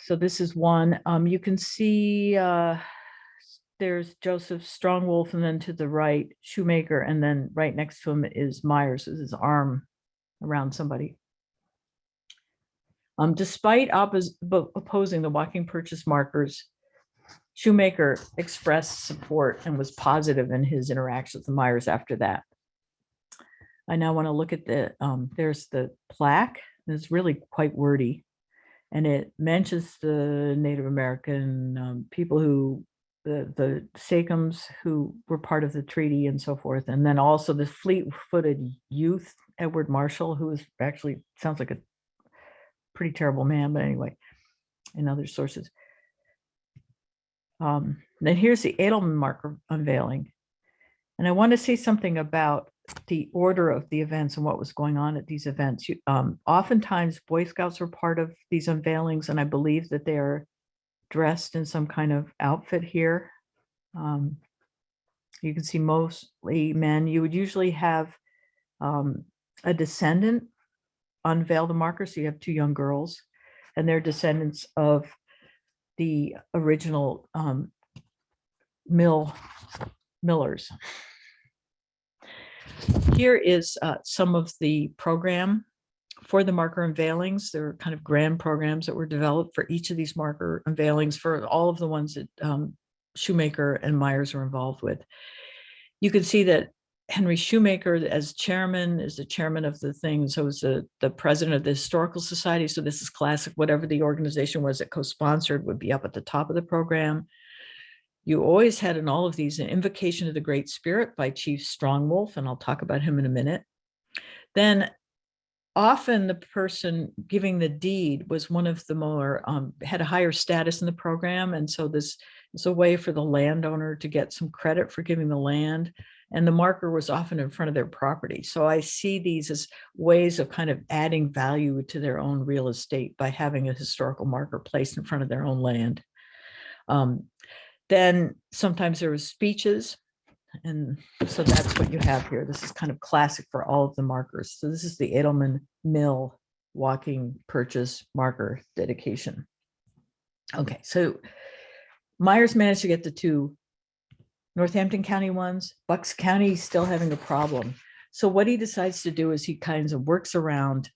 Speaker 2: so this is one. Um, you can see uh, there's Joseph Strongwolf, and then to the right, Shoemaker, and then right next to him is Myers with his arm around somebody. Um, despite opposing the walking purchase markers, Shoemaker expressed support and was positive in his interactions with Myers after that. I now want to look at the, um, there's the plaque. It's really quite wordy. And it mentions the Native American um, people who, the, the Sachems who were part of the treaty and so forth. And then also the fleet-footed youth, Edward Marshall, who is actually, sounds like a pretty terrible man, but anyway, in other sources. Um, then here's the Edelman marker unveiling. And I want to say something about the order of the events and what was going on at these events. You, um, oftentimes Boy Scouts were part of these unveilings, and I believe that they are dressed in some kind of outfit here. Um, you can see mostly men. You would usually have um, a descendant unveil the marker. So you have two young girls and they're descendants of the original um, mill millers. Here is uh, some of the program for the marker unveilings. There were kind of grand programs that were developed for each of these marker unveilings for all of the ones that um, Shoemaker and Myers were involved with. You can see that Henry Shoemaker as chairman is the chairman of the thing. So is the, the president of the Historical Society. So this is classic, whatever the organization was that co-sponsored would be up at the top of the program. You always had in all of these an invocation of the Great Spirit by Chief Strongwolf, and I'll talk about him in a minute. Then often the person giving the deed was one of the more, um, had a higher status in the program. And so this is a way for the landowner to get some credit for giving the land and the marker was often in front of their property. So I see these as ways of kind of adding value to their own real estate by having a historical marker placed in front of their own land. Um, then sometimes there was speeches. And so that's what you have here. This is kind of classic for all of the markers. So this is the Edelman Mill walking purchase marker dedication. Okay, so Myers managed to get the two Northampton County ones, Bucks County still having a problem. So what he decides to do is he kinds of works around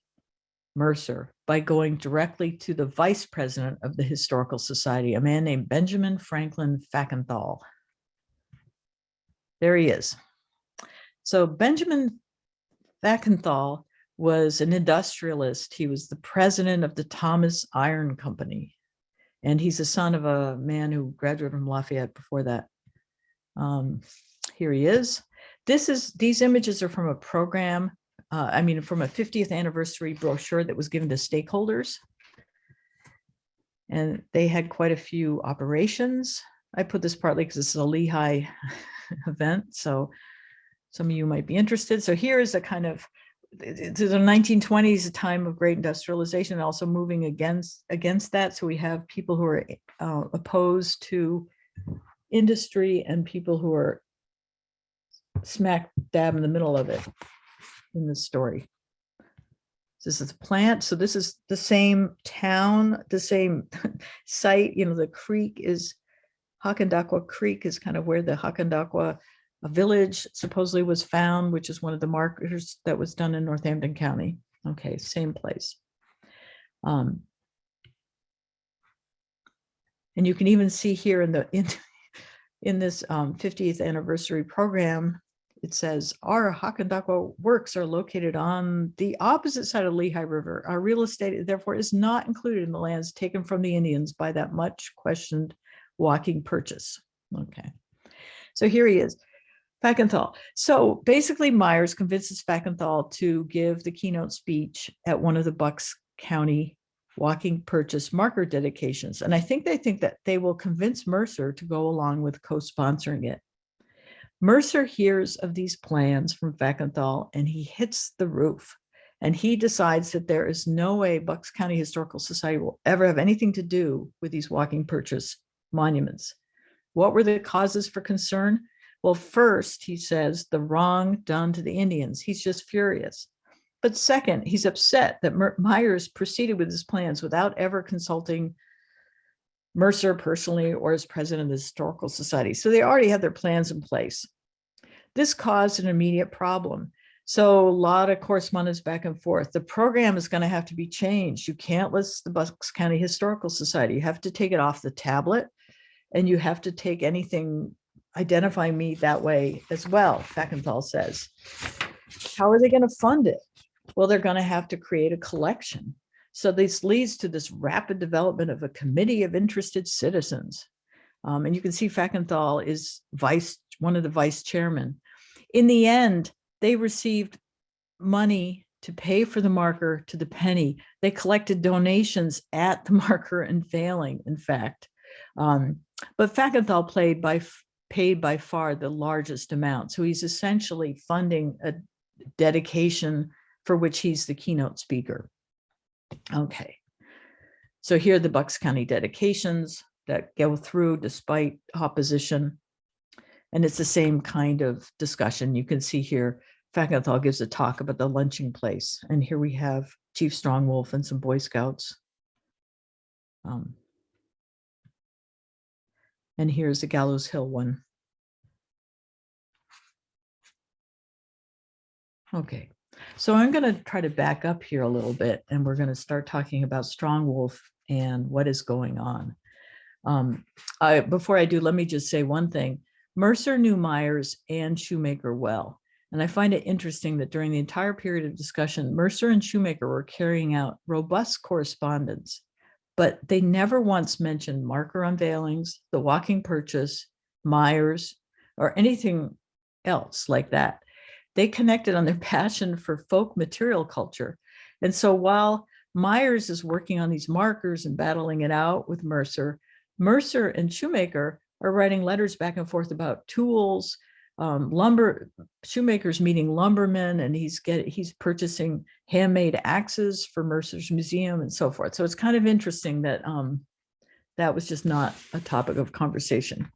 Speaker 2: Mercer by going directly to the vice president of the Historical Society, a man named Benjamin Franklin Fackenthal. There he is. So Benjamin Fackenthal was an industrialist. He was the president of the Thomas Iron Company. And he's the son of a man who graduated from Lafayette before that. Um, here he is. This is, these images are from a program, uh, I mean, from a 50th anniversary brochure that was given to stakeholders. And they had quite a few operations. I put this partly because this is a Lehigh (laughs) event, so some of you might be interested. So here is a kind of, to the 1920s, a time of great industrialization, and also moving against against that. So we have people who are uh, opposed to industry and people who are smack dab in the middle of it in this story. This is a plant. So this is the same town, the same (laughs) site, you know, the creek is Hokendauqua Creek is kind of where the Hokendauqua village supposedly was found, which is one of the markers that was done in Northampton County. Okay, same place. Um, and you can even see here in the in, in this um, 50th anniversary program, it says our Hokendauqua works are located on the opposite side of Lehigh River. Our real estate, therefore, is not included in the lands taken from the Indians by that much questioned walking purchase. Okay, so here he is, Fackenthal. So basically, Myers convinces Fackenthal to give the keynote speech at one of the Bucks County walking purchase marker dedications. And I think they think that they will convince Mercer to go along with co-sponsoring it. Mercer hears of these plans from Fackenthal and he hits the roof and he decides that there is no way Bucks County Historical Society will ever have anything to do with these walking purchase monuments. What were the causes for concern? Well, first, he says the wrong done to the Indians. He's just furious. But second, he's upset that Myers proceeded with his plans without ever consulting Mercer personally or as president of the Historical Society. So they already had their plans in place. This caused an immediate problem. So a lot of correspondence back and forth. The program is going to have to be changed. You can't list the Bucks County Historical Society. You have to take it off the tablet and you have to take anything identifying me that way as well, Fackenthal says. How are they going to fund it? Well, they're going to have to create a collection. So this leads to this rapid development of a committee of interested citizens. Um, and you can see Fackenthal is vice, one of the vice chairmen. In the end, they received money to pay for the marker to the penny. They collected donations at the (laughs) marker unveiling, in fact. Um, but Fackenthal played by, paid by far the largest amount. So he's essentially funding a dedication for which he's the keynote speaker. Okay, so here are the Bucks County dedications that go through despite opposition. And it's the same kind of discussion. You can see here, Fackenthal gives a talk about the lunching place. And here we have Chief Strongwolf and some Boy Scouts. Um, and here's the Gallows Hill one. Okay, So I'm going to try to back up here a little bit and we're going to start talking about Strong Wolf and what is going on. Um, I, before I do, let me just say one thing. Mercer knew Myers and Shoemaker well. And I find it interesting that during the entire period of discussion, Mercer and Shoemaker were carrying out robust correspondence, but they never once mentioned marker unveilings, the walking purchase, Myers, or anything else like that. They connected on their (laughs) passion for folk material culture. And so while Myers is working on these markers and battling it out with Mercer, Mercer and Shoemaker are writing letters back and forth about tools, um, lumber, Shoemaker's meeting lumbermen, and he's get he's purchasing handmade axes for Mercer's museum and so forth. So it's kind of interesting that um, that was just not a topic of conversation.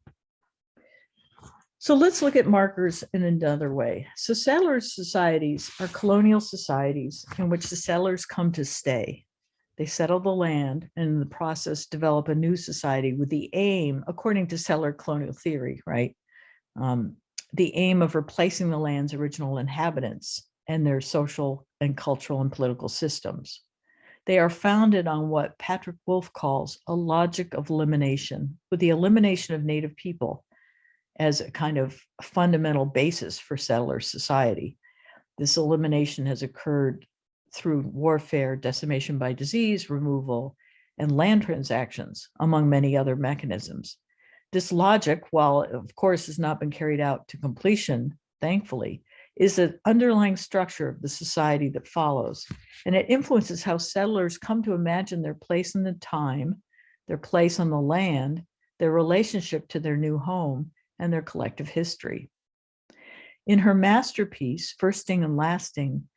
Speaker 2: So let's look at markers in another way. So settlers societies are colonial societies in which the settlers come to stay. They settle the land and in the process develop a new society with the aim, according to settler colonial theory, right? Um, the aim of replacing the land's original inhabitants and their social and cultural and political systems. They are founded on what Patrick Wolfe calls a logic of elimination, with the elimination of native people as a kind of fundamental basis for settler society. This elimination has occurred through warfare, decimation by disease, removal, and land transactions, among many other mechanisms. This logic, while of course has not been carried out to completion, thankfully, is the underlying structure of the society that follows. And it influences how settlers come to imagine their place in the time, their place on the land, their relationship to their new home, and their collective history. In her masterpiece, Firsting and Lasting,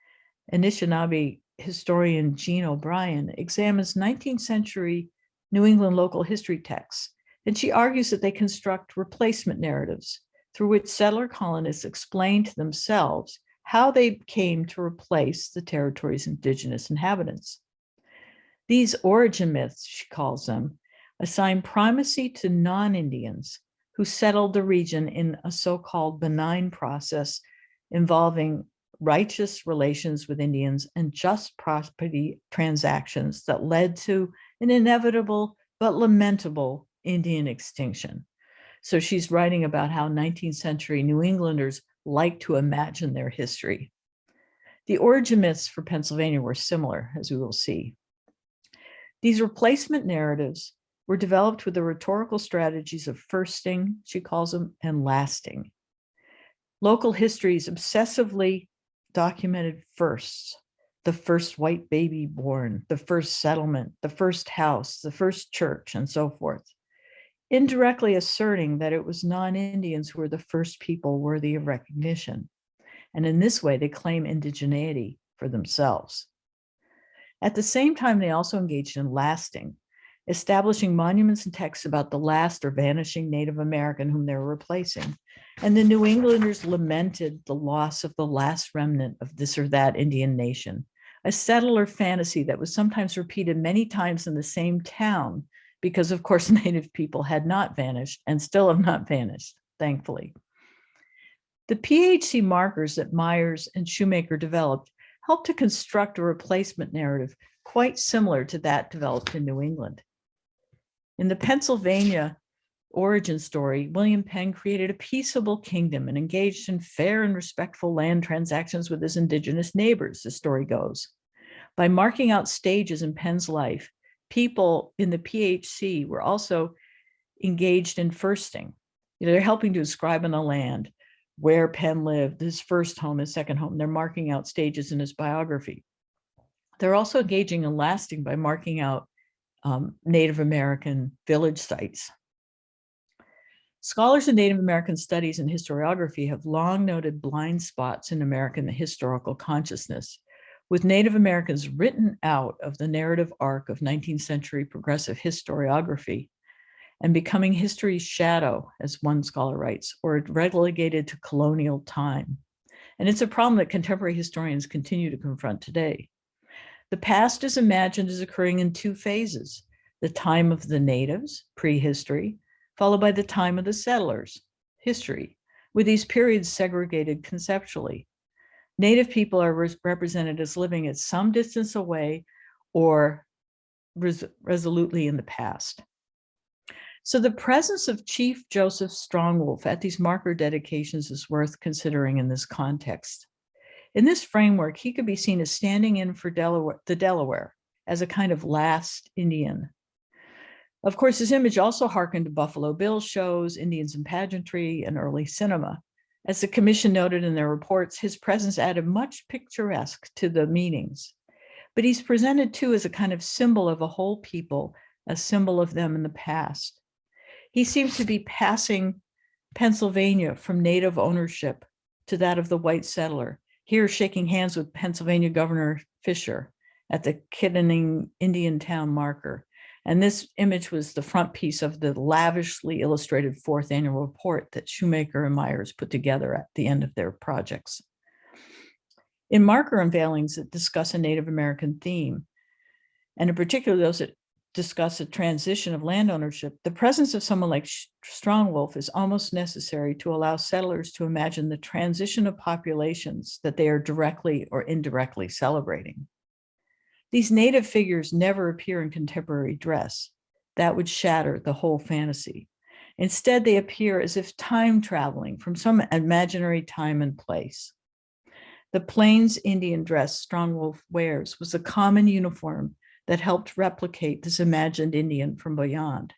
Speaker 2: Anishinaabe historian Jean O'Brien examines 19th century New England local history texts, and she argues that they construct replacement narratives through which settler colonists explain to themselves how they came to replace the territory's indigenous inhabitants. These origin myths, she calls them, assign primacy to non-Indians who settled the region in a so-called benign process involving righteous relations with Indians and just property transactions that led to an inevitable but lamentable Indian extinction. So she's writing about how 19th century New Englanders like to imagine their history. The origin myths for Pennsylvania were similar, as we will see. These replacement narratives were developed with the rhetorical strategies of firsting, she calls them, and lasting. Local histories obsessively documented firsts, the first white baby born, the first settlement, the first house, the first church, and so forth, indirectly asserting that it was non-Indians who were the first people worthy of recognition. And in this way, they claim indigeneity for themselves. At the same time, they also engaged in lasting, establishing monuments and texts about the last or vanishing Native American whom they were replacing. And the New Englanders lamented the loss of the last remnant of this or that Indian nation, a settler fantasy that was sometimes repeated many times in the same town, because of course (laughs) Native people had not vanished and still have not vanished, thankfully. The PHC markers that Myers and Shoemaker developed helped to construct a replacement narrative quite similar to that developed in New England. In the Pennsylvania origin story, William Penn created a peaceable kingdom and engaged in fair and respectful land transactions with his indigenous neighbors, the story goes. By marking out stages in Penn's life, people in the PHC were also engaged in firsting. You know, they're helping to describe in the land where Penn lived, his first home, his second home. They're marking out stages in his biography. They're also engaging in lasting by marking out um, Native American village sites. Scholars in Native American studies and historiography have long noted blind spots in American historical consciousness, with Native Americans written out of the narrative arc of 19th century progressive historiography and becoming history's shadow, as one scholar writes, or relegated to colonial time. And it's a problem that contemporary historians continue to confront today. The past is imagined as occurring in two phases, the time of the natives, prehistory, followed by the time of the settlers, history, with these periods segregated conceptually. Native people are res- represented as living at some distance away or res- resolutely in the past. So the presence of Chief Joseph Strongwolf at these marker dedications is worth considering in this context. In this framework, he could be seen as standing in for Delaware, the Delaware as a kind of last Indian. Of course, his image also harkened to Buffalo Bill shows, Indians in pageantry, and early cinema. As the commission noted in their reports, his presence added much picturesque to the meetings. But he's presented too as a kind of symbol of a whole people, a symbol of them in the past. He seems to be passing Pennsylvania from native ownership to that of the white settler, here shaking hands with Pennsylvania Governor Fisher at the Kittanning Indian Town marker. And this image was the front piece of the lavishly illustrated fourth annual report that Shoemaker and Myers put together at the end of their projects. In marker unveilings that discuss a Native American theme, and in particular those that discuss a transition of land ownership, the presence of someone like Strongwolf is almost necessary to allow settlers to imagine the transition of populations that they are directly or indirectly celebrating. These native figures never appear in contemporary dress. That would shatter the whole fantasy. Instead, they appear as if time traveling from some imaginary time and place. The Plains Indian dress Strongwolf wears was a common uniform that helped replicate this imagined Indian from beyond.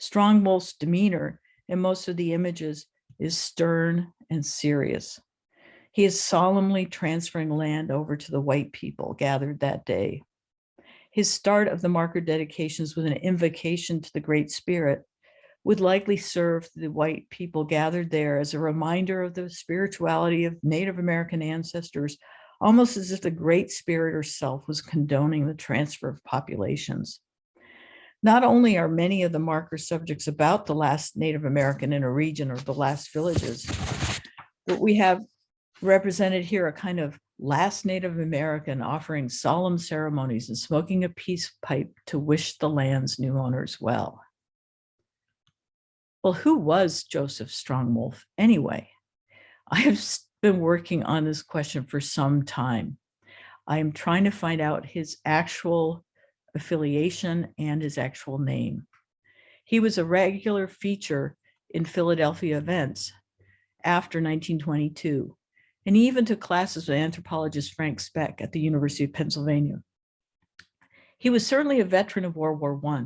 Speaker 2: Strongwolf's demeanor in most of the images is stern and serious. He is solemnly transferring land over to the white people gathered that day. His start of the marker dedications with an invocation to the Great Spirit would likely serve the white people gathered there as a reminder of the spirituality of Native American ancestors, almost as if the Great Spirit herself was condoning the transfer of populations. Not only are many of the marker subjects about the last Native American in a region or the last villages, but we have represented here a kind of last Native American offering solemn ceremonies and smoking a peace pipe to wish the land's new owners well. Well, who was Joseph Strongwolf anyway? I have been working on this question for some time. I am trying to find out his actual affiliation and his actual name. He was a regular feature in Philadelphia events after 1922 and even took classes with anthropologist Frank Speck at the University of Pennsylvania. He was certainly a veteran of World War I,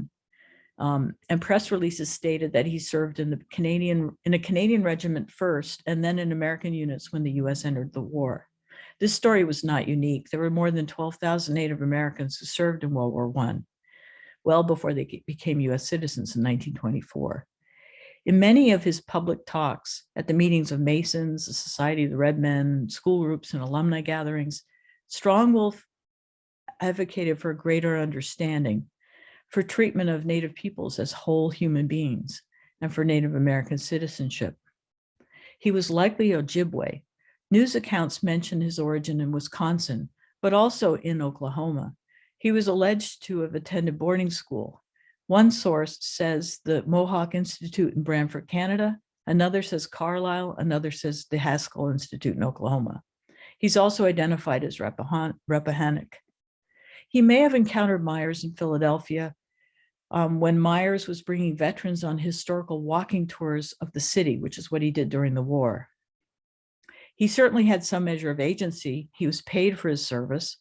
Speaker 2: um, and press releases stated that he served in the Canadian in a Canadian regiment first, and then in American units when the U.S. entered the war. This story was not unique. There were more than 12,000 Native Americans who served in World War I, well before they became U.S. citizens in 1924. In many of his public talks at the meetings of Masons, the Society of the Red Men, school groups, and alumni gatherings, Strongwolf advocated for greater understanding for treatment of Native peoples as whole human beings and for Native American citizenship. He was likely Ojibwe. News accounts mention his origin in Wisconsin, but also in Oklahoma. He was alleged to have attended boarding school one source says the Mohawk Institute in Brantford, Canada. Another says Carlisle. Another says the Haskell Institute in Oklahoma. He's also identified as Rappahannock. He may have encountered Myers in Philadelphia um, when Myers was bringing veterans on historical walking tours of the city, which is what he did during the war. He certainly had some measure of agency. He was paid for his service,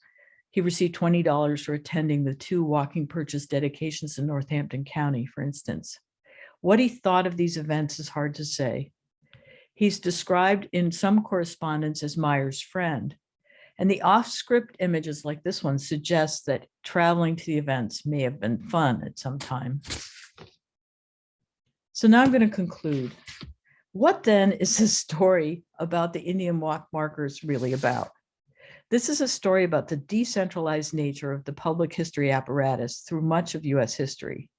Speaker 2: he received $20 for attending the two walking purchase dedications in Northampton County, for instance. What he thought of these events is hard to say. He's described in some correspondence as Myers' friend, and the off-script images like this one suggest that traveling to the events may have been fun at some time. So now I'm going to conclude. What then is this story about the Indian walk markers really about? This is a story about the decentralized nature of the public history apparatus through much of US history.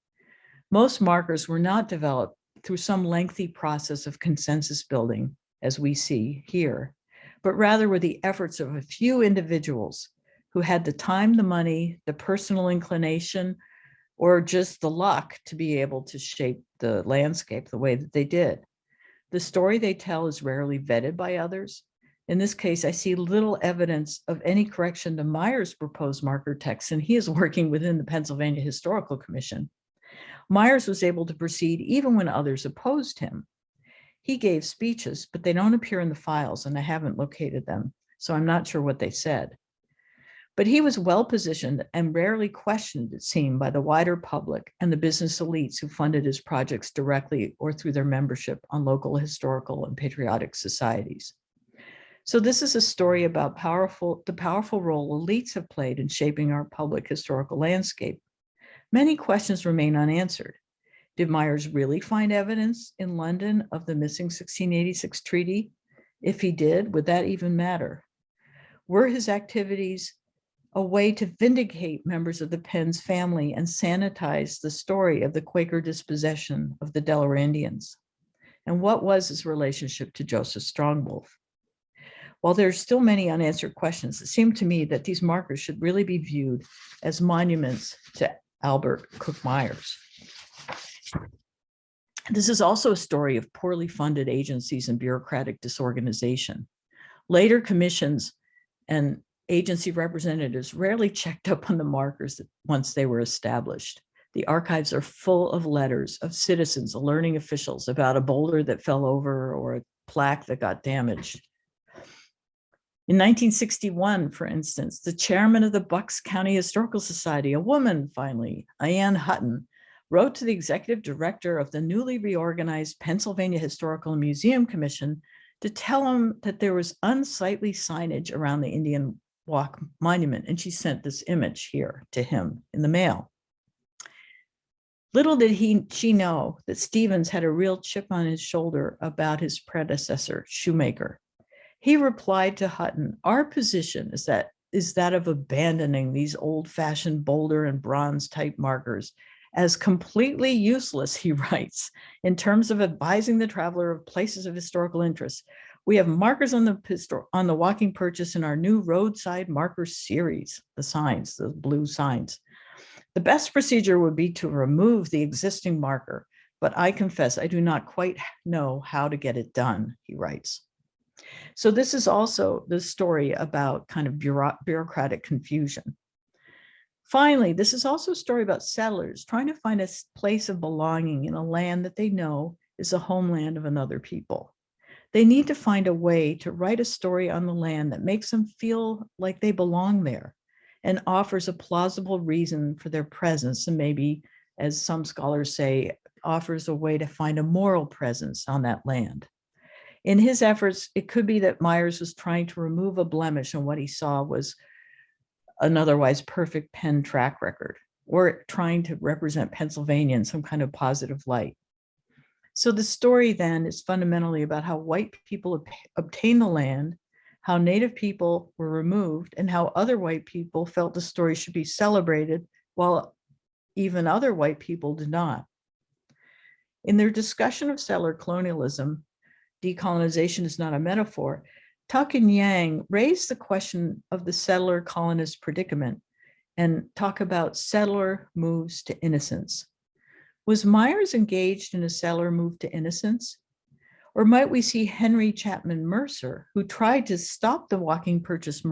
Speaker 2: Most markers were not developed through some lengthy process of consensus building, as we see here, but rather were the efforts of a few individuals who had the time, the money, the personal inclination, or just the luck to be able to shape the landscape the way that they did. The story they tell is rarely vetted by others, In this case, I see little evidence of any correction to Myers' proposed marker text, and he is (laughs) working within the Pennsylvania Historical Commission. Myers was able to proceed even when others opposed him. He gave speeches, but they don't appear in the files and I haven't located them, so I'm not sure what they said. But he was well positioned and rarely questioned, it seemed, by the wider public and the business elites who funded his projects directly or through their membership on local historical and patriotic societies. So this is a story about powerful, the powerful role elites have played in shaping our public historical landscape. Many questions remain unanswered. Did Myers really find evidence in London of the missing 1686 treaty? If he did, would that even matter? Were his activities a way to vindicate members of the Penn's family and sanitize the story of the Quaker dispossession of the Delaware Indians? And what was his relationship to Joseph Strongwolf? While there's still many unanswered questions, it seemed to me that these markers should really be viewed as monuments to Albert Cook Myers. This is also a story of poorly funded agencies and bureaucratic disorganization. Later commissions and agency representatives rarely checked up on the markers once they were established. The archives are full of letters of citizens alerting officials about a boulder that fell over or a plaque that got damaged. In 1961, for instance, the chairman of the Bucks County Historical Society, a woman finally, Ann Hutton, wrote to the executive director of the newly reorganized Pennsylvania Historical Museum Commission to tell him that there was unsightly signage around the Indian Walk Monument. And she sent this image here to him in the mail. Little did he she know that Stevens had a real chip on his shoulder about his predecessor, Shoemaker. He replied to Hutton, our position is that is that of abandoning these old fashioned boulder and bronze type markers as completely useless, (laughs) he writes, in terms of advising the traveler of places of historical interest. We have markers on the on the walking purchase in our new roadside marker series, the signs, the blue signs. The best procedure would be to remove the existing marker, but I confess I do not quite know how to get it done, he writes. So this is also the story about kind of bureaucratic confusion. Finally, this is also a story about settlers trying to find a place of belonging in a land that they know is the homeland of another people. They need to find a way to write a story on the land that makes them feel like they belong there and offers a plausible reason for their presence and maybe, as some scholars say, offers a way to find a moral presence on that land. In his efforts, it could be that Myers was trying to remove a blemish and what he saw was an otherwise perfect Penn track record or trying to represent Pennsylvania in some kind of positive light. So the story then is fundamentally about how white people ob obtained the land, how native people were removed, and how other white people felt the story should be celebrated while even other white people did not. In their discussion of settler colonialism, decolonization is not a metaphor, Tuck and Yang raise the question of the settler colonist predicament and talk about settler moves to innocence. Was Myers engaged in a settler move to innocence? Or might we see Henry Chapman Mercer, who tried to stop the walking purchase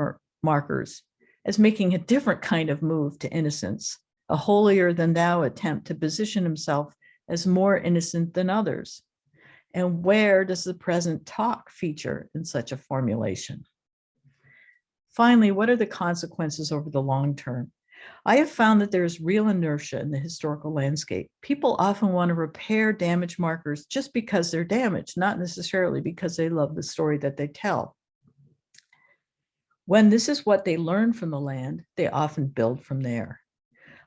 Speaker 2: markers as making a different kind of move to innocence, a holier than thou attempt to position himself as more innocent than others? And where does the present talk feature in such a formulation? Finally, what are the consequences over the long term? I have found that there is real inertia in the historical landscape. People often want to repair damaged markers just because they're damaged, not necessarily because they love the story that they tell. When this is what they learn from the land, they often build from there.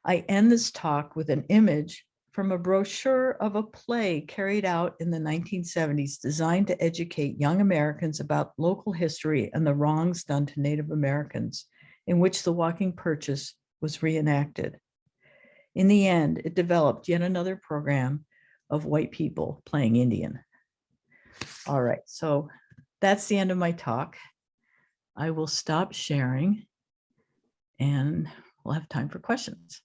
Speaker 2: I end this talk with an image from a brochure of a play carried out in the 1970s designed to educate young Americans about local history and the wrongs done to Native Americans, in which the walking purchase was reenacted. In the end, it developed yet another program of white people playing Indian. All right, so that's the end of my talk. I will stop sharing and we'll have time for questions.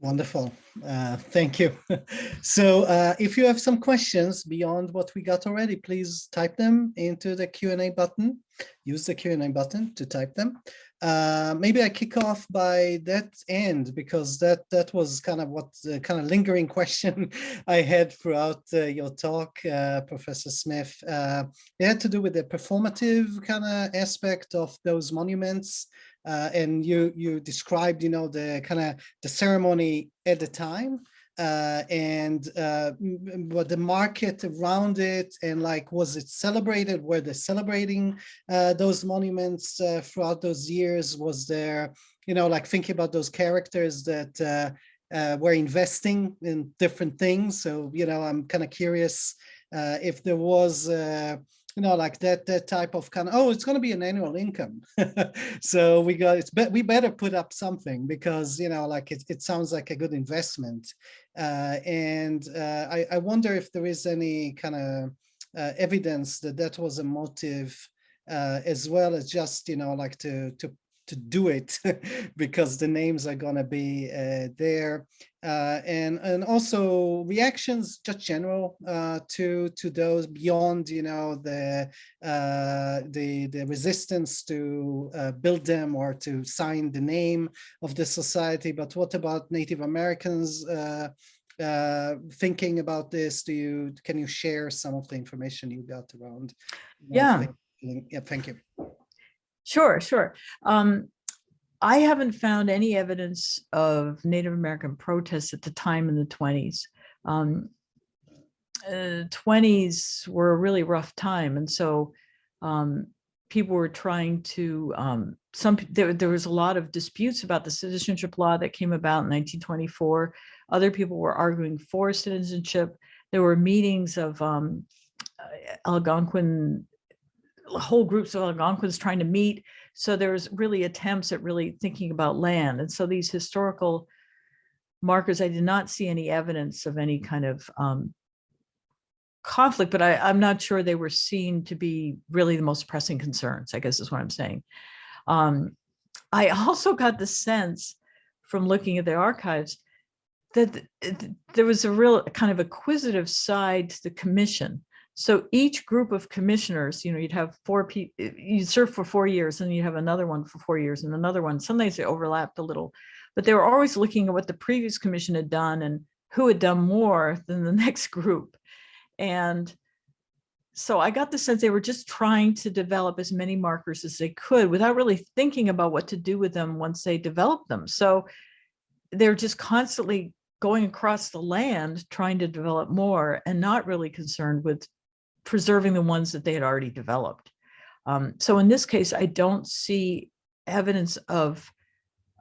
Speaker 1: Wonderful. Uh, thank you. (laughs) so uh, if you have some questions beyond what we got already, please type them into the Q&A button. Use the Q&A button to type them. Uh, maybe I kick off by that end because that that was kind of what the kind of lingering (laughs) question I had throughout uh, your talk, uh, Professor Smith. Uh, it had to do with the performative kind of aspect of those monuments. Uh, and you you described, you know, the kind of the ceremony at the time uh, and uh, what the market around it and like was it celebrated? Were they celebrating uh, those monuments uh, throughout those years? Was there you know like thinking about those characters that uh, uh, were investing in different things? So you know i'm kind of curious if there was you know, like that that type of kind of, oh, it's going to be an annual income. (laughs) so we got it's but we better put up something because you know, like it, it sounds like a good investment. Uh, and uh, I, I wonder if there is any kind of uh, evidence that that was a motive uh, as well as just, you know, like to to to do it (laughs) because the names are going to be uh, there. Uh, and and also reactions just general uh, to to those beyond you know the uh, the the resistance to uh, build them or to sign the name of the society. But what about Native Americans uh, thinking about this? Do you can you share some of the information you got around?
Speaker 2: Yeah.
Speaker 1: Yeah thank you
Speaker 2: Sure, sure. Um, I haven't found any evidence of Native American protests at the time in the 20s. Um, uh, 20s were a really rough time. And so um, people were trying to, um, some there, there was a lot of disputes about the citizenship law that came about in 1924. Other people were arguing for citizenship. There were meetings of um, uh, Algonquin whole groups of Algonquins trying to meet. So there's really attempts at really thinking about land. And so these historical markers, I did not see any evidence of any kind of um, conflict, but I, I'm not sure they were seen to be really the most pressing concerns, I guess is what I'm saying. Um, I also got the sense from looking at the archives that there was a real kind of acquisitive side to the commission so each group of commissioners, you know, you'd have four people, you'd serve for four years and you have another one for four years and another one. Sometimes they overlapped a little, but they were always looking at what the previous commission had done and who had done more than the (laughs) next group. And so I got the sense they were just trying to develop as many markers as they could without really thinking about what to do with them once they developed them. So they're just constantly going across the land trying to develop more and not really concerned with preserving the ones that they had already developed. Um, so in this case, I don't see evidence of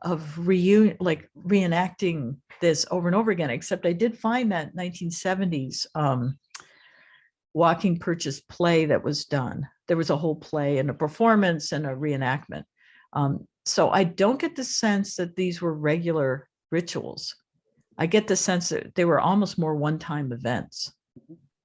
Speaker 2: of reunion, like reenacting this over and over again, except I did find that 1970s um, walking purchase play that was done. There was a whole play and a performance and a reenactment. Um, so I don't get the sense that these were regular rituals. I get the sense that they were almost more one-time events.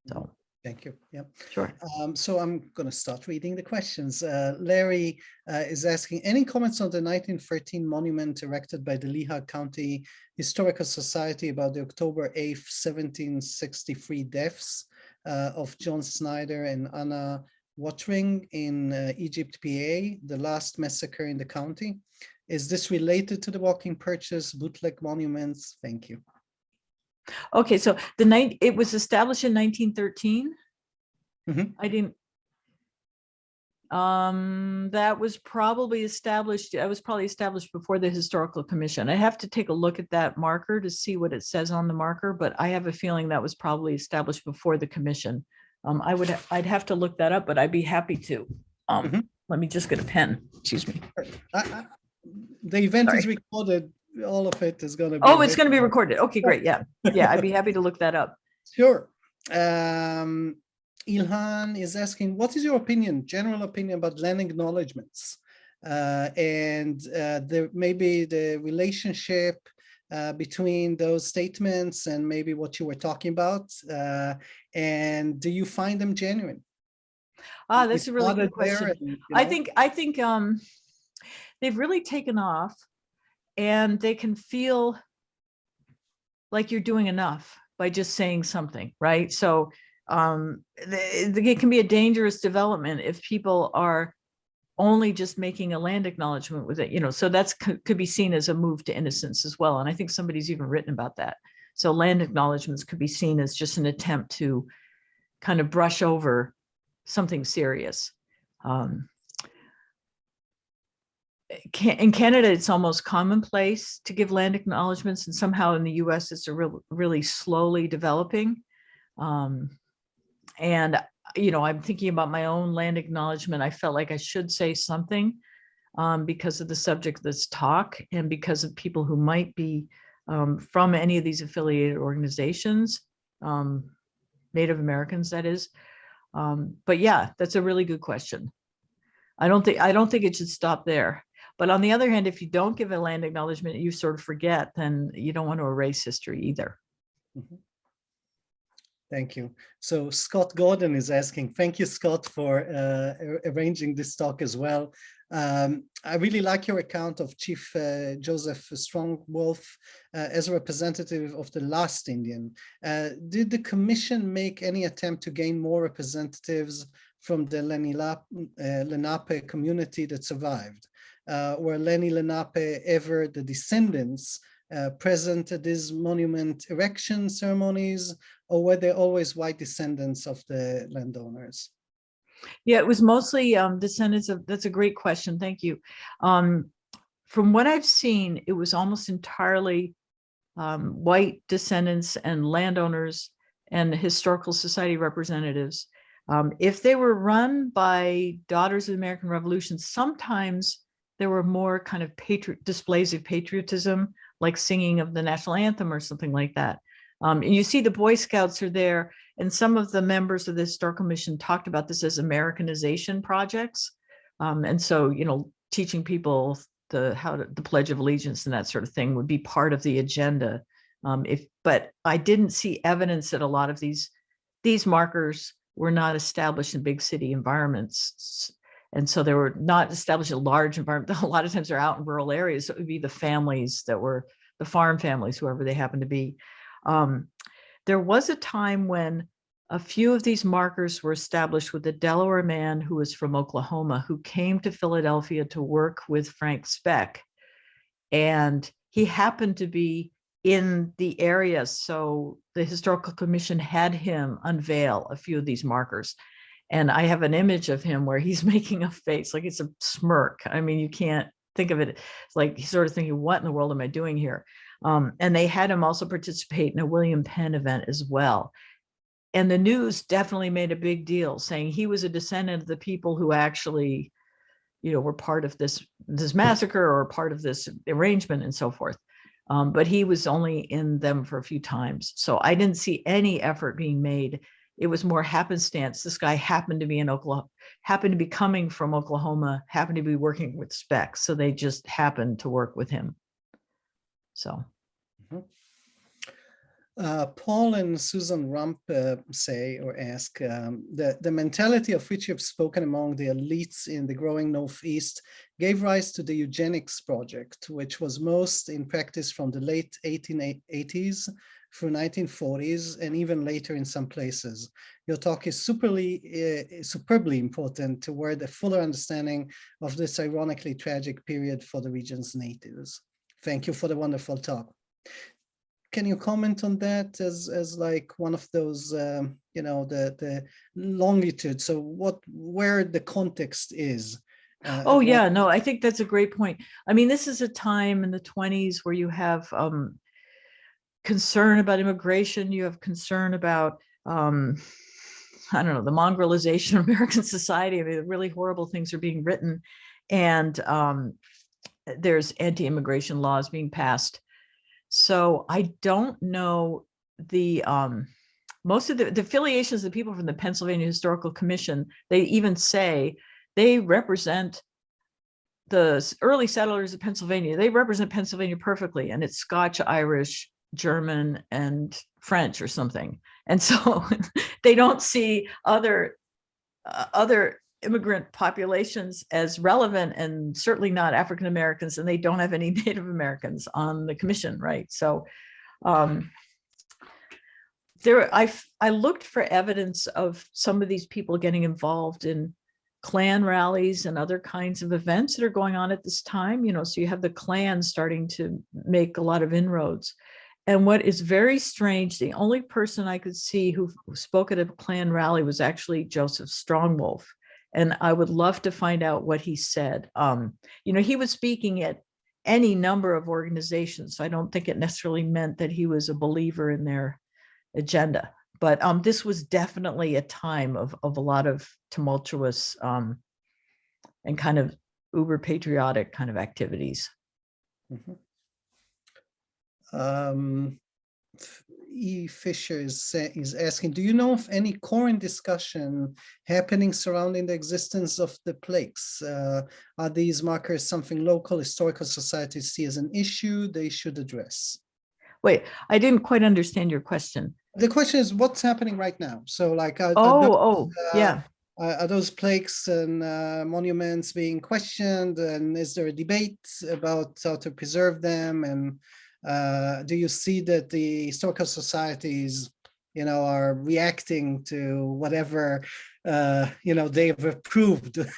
Speaker 2: So.
Speaker 1: Thank you. Yeah.
Speaker 2: Sure.
Speaker 1: Um, so I'm going to start reading the questions. Uh, Larry uh, is asking, any comments on the 1913 monument erected by the Lehigh County Historical Society about the October 8th, 1763 deaths uh, of John Snyder and Anna Watring in uh, Egypt, PA, the last massacre in the county? Is this related to the walking purchase bootleg monuments? Thank you.
Speaker 2: Okay, so the night it was established in 1913.
Speaker 1: Mhm.
Speaker 2: I didn't. Um, that was probably established, that was probably established before the historical commission. I have to take a look at that marker to see what it says on the marker, but I have a feeling that was probably established before the commission. Um, I would, I'd have to look that up, but I'd be happy to. Um,
Speaker 1: Mhm.
Speaker 2: let me just get a pen, excuse me.
Speaker 1: I- I- The event is recorded, all of it is going to be.
Speaker 2: Oh, it's gonna be recorded. Okay, great, yeah, yeah, I'd be happy to look that up. (laughs)
Speaker 1: Sure. Um, Ilhan is asking, what is your opinion, general opinion about land acknowledgements? Uh, and uh, the maybe the relationship uh, between those statements and maybe what you were talking about. Uh, and do you find them genuine?
Speaker 2: Ah, that's a really good question.
Speaker 1: and, you
Speaker 2: I think, I think, um, they've really taken off and they can feel like you're doing enough by just saying something, right? So um, it can be a dangerous development if people are only just making a land acknowledgement with it, you know, so that's could, could be seen as a move to innocence as well. And I think somebody's even written about that. So land acknowledgements could be seen as just an attempt to kind of brush over something serious. Um, In Canada, it's almost commonplace to give land acknowledgements and somehow in the US, it's a real, really slowly developing. Um, and, you know, I'm thinking about my own land acknowledgement. I felt like I should say something um, because of the subject that's talk and because of people who might be um, from any of these affiliated organizations, um, Native Americans, that is. Um, but yeah, that's a really good question. I don't think, I don't think it should stop there. But on the other hand, if you don't give a land acknowledgement, you sort of forget, then you don't want to erase history either.
Speaker 1: Thank you. So Scott Gordon is asking, thank you, Scott, for uh, arranging this talk as well. Um, I really like your account of Chief uh, Joseph Strong Wolf uh, as a representative of the last Indian. Uh, did the commission make any attempt to gain more representatives from the uh, Lenape community that survived? Uh, were Lenni Lenape ever the descendants uh, present at these monument erection ceremonies or were they always white descendants of the landowners?
Speaker 2: Yeah, it was mostly um, descendants of, that's a great question. Thank you. Um, from what I've seen, it was almost entirely um, white descendants and landowners and historical society representatives. Um, if they were run by Daughters of the American Revolution, sometimes there were more kind of patriot displays of patriotism, like singing of the national anthem or something like that. Um, and you see the Boy Scouts are there and some of the members of the historical mission talked about this as Americanization projects. Um, and so, you know, teaching people the how to, the Pledge of Allegiance and that sort of thing would be part of the agenda. Um, if but I didn't see evidence that a lot of these these markers were not established in big city environments. And so they were not established in large environment. (laughs) A lot of times they're out in rural areas. So it would be the families that were the farm families, whoever they happen to be. Um, there was a time when a few of these markers were established with a Delaware man who was from Oklahoma who came to Philadelphia to work with Frank Speck. And he happened to be in the area. So the Historical Commission had him unveil a few of these markers. And I have an image of him where he's (laughs) making a face, like it's a smirk. I mean, you can't think of it like he's sort of thinking, what in the world am I doing here? Um, and they had him also participate in a William Penn event as well. And the news definitely made a big deal saying he was a descendant of the people who actually, you know, were part of this, this massacre or part of this arrangement and so forth. Um, but he was only in them for a few times. So I didn't see any effort being made. It was more happenstance. This guy happened to be in Oklahoma, happened to be coming from Oklahoma, happened to be working with Speck. So they just happened to work with him. So.
Speaker 1: Uh, Paul and Susan Rump uh, say or ask, um, the, the mentality of which you've spoken among the elites in the growing Northeast gave rise to the eugenics project, which was most in practice from the late 1880s through 1940s and even later in some places. Your talk is superly, uh, superbly important toward a fuller understanding of this ironically tragic period for the region's natives. Thank you for the wonderful talk can you comment on that as as like one of those um, you know the the longitude so what where the context is
Speaker 2: uh, oh yeah no i think that's a great point i mean this is a time in the 20s where you have um, concern about immigration you have concern about um, i don't know the mongrelization (laughs) of american society. I mean really horrible things are being written. And um, there's anti-immigration laws being passed. So I don't know the, um, most of the, the affiliations of the people from the Pennsylvania Historical Commission, they even say they represent the early settlers of Pennsylvania. They represent Pennsylvania perfectly and it's Scotch, Irish, German, and French or something. And so (laughs) they don't see other, uh, other immigrant populations as relevant and certainly not African Americans and they don't have any (laughs) Native Americans on the commission, right? So Um, there, I, I looked for evidence of some of these people getting involved in Klan rallies and other kinds of events that are going on at this time, you know, so you have the Klan starting to make a lot of inroads. And what is very strange, the only person I could see who spoke at a Klan rally was actually Joseph Strongwolf. And I would love to find out what he said. Um, you know, he was speaking at any number of organizations. So I don't think it necessarily meant that he was a believer in their agenda. But um, this was definitely a time of, of a lot of tumultuous um, and kind of uber patriotic kind of activities.
Speaker 1: Mhm. Um, E. Fisher is, is asking, do you know of any current discussion happening surrounding the existence of the plaques? Uh, Are these markers something local historical societies see as an issue they should address?
Speaker 2: Wait, I didn't quite understand your question.
Speaker 1: The question is, what's happening right now? So like, are, are
Speaker 2: Oh,
Speaker 1: tho-
Speaker 2: oh,
Speaker 1: uh,
Speaker 2: yeah.
Speaker 1: are those plaques and uh, monuments being questioned? And is there a debate about how to preserve them? And uh, do you see that the historical societies, you know, are reacting to whatever, uh, you know, they've approved? (laughs)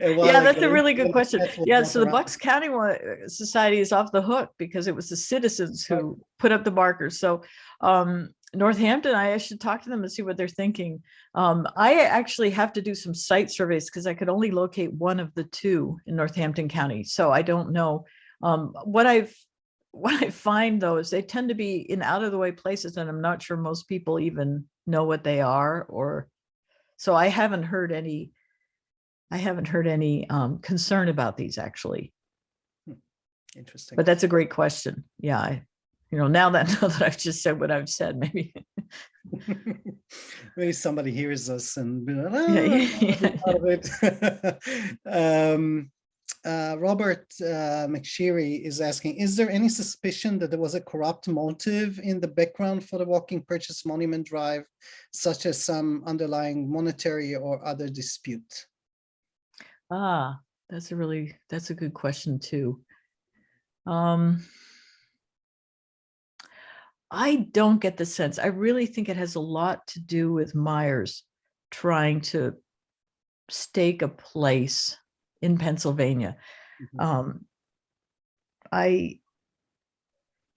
Speaker 2: Yeah, that's a really good question. Yeah, so the Bucks County Society is off the hook because it was the citizens who put up the markers. So um, Northampton, I should talk to them and see what they're thinking. Um, I actually have to do some site surveys because I could only locate one of the two in Northampton County. So I don't know. Um, what I've what I find though is they tend to be in out of the way places and I'm not sure most people even know what they are or so I haven't heard any I haven't heard any um, concern about these actually,
Speaker 1: Interesting.
Speaker 2: but that's a great question. Yeah, I, you know, now that (laughs) now that I've just said what I've said, maybe. (laughs)
Speaker 1: Maybe somebody hears us and be like, (laughs)
Speaker 2: Yeah,
Speaker 1: "Ah, part of it." Um, uh, Robert uh, McSherry is asking, is there any suspicion that there was a corrupt motive in the background for the walking purchase monument drive, such as some underlying monetary or other dispute?
Speaker 2: Ah, that's a really that's a good question too. Um, I don't get the sense. I really think it has a lot to do with Myers trying to stake a place in Pennsylvania.
Speaker 1: Mhm.
Speaker 2: um i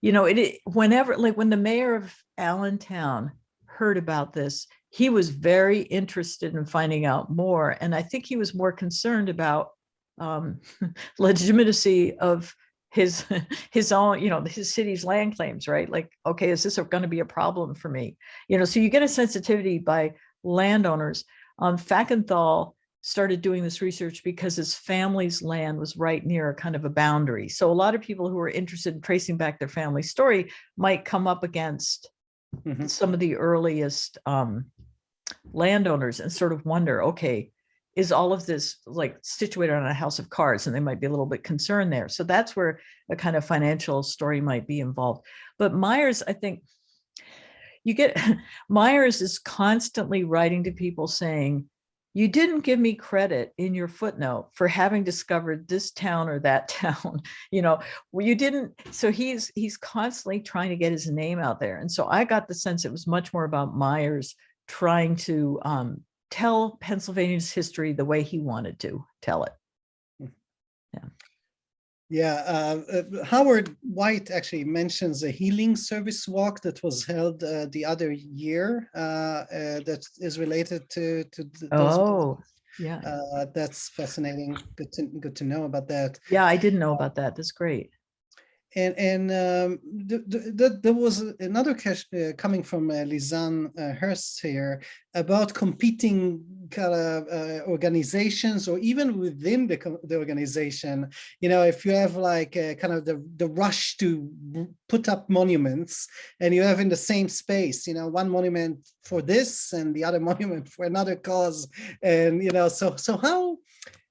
Speaker 2: you know it, it whenever like when the mayor of allentown heard about this he was very interested in finding out more and i think he was more concerned about um (laughs) legitimacy of his (laughs) his own you know his city's land claims right like okay is this going to be a problem for me you know so you get a sensitivity by landowners um Fackenthal started doing this research because his family's land was right near a kind of a boundary. So a lot of people who are interested in tracing back their family story might come up against
Speaker 1: Mhm.
Speaker 2: some of the earliest um, landowners and sort of wonder, okay, is all of this like situated on a house of cards? And they might be a little bit concerned there. So that's where a kind of financial story might be involved. But Myers, I think you get (laughs) Myers is constantly writing to people saying, you didn't give me credit in your footnote for having discovered this town or that (laughs) town you know well, you didn't so he's he's constantly trying to get his name out there and so i got the sense it was much more about myers trying to um, tell pennsylvania's history the way he wanted to tell it
Speaker 1: Yeah, uh, uh, Howard White actually mentions a healing service walk that was held uh, the other year uh, uh, that is related to to th- those.
Speaker 2: oh yeah
Speaker 1: Uh, that's fascinating. Good to good to know about that.
Speaker 2: yeah i didn't know about that that's great
Speaker 1: And and um, th- th- th- there was another question uh, coming from uh, Lizanne uh, Hurst here about competing kind of uh, organizations or even within the the organization. You know, if you have like uh, kind of the the rush to put up monuments, and you have in the same space, you know, one monument for this and the other (laughs) monument for another cause, and you know, so so how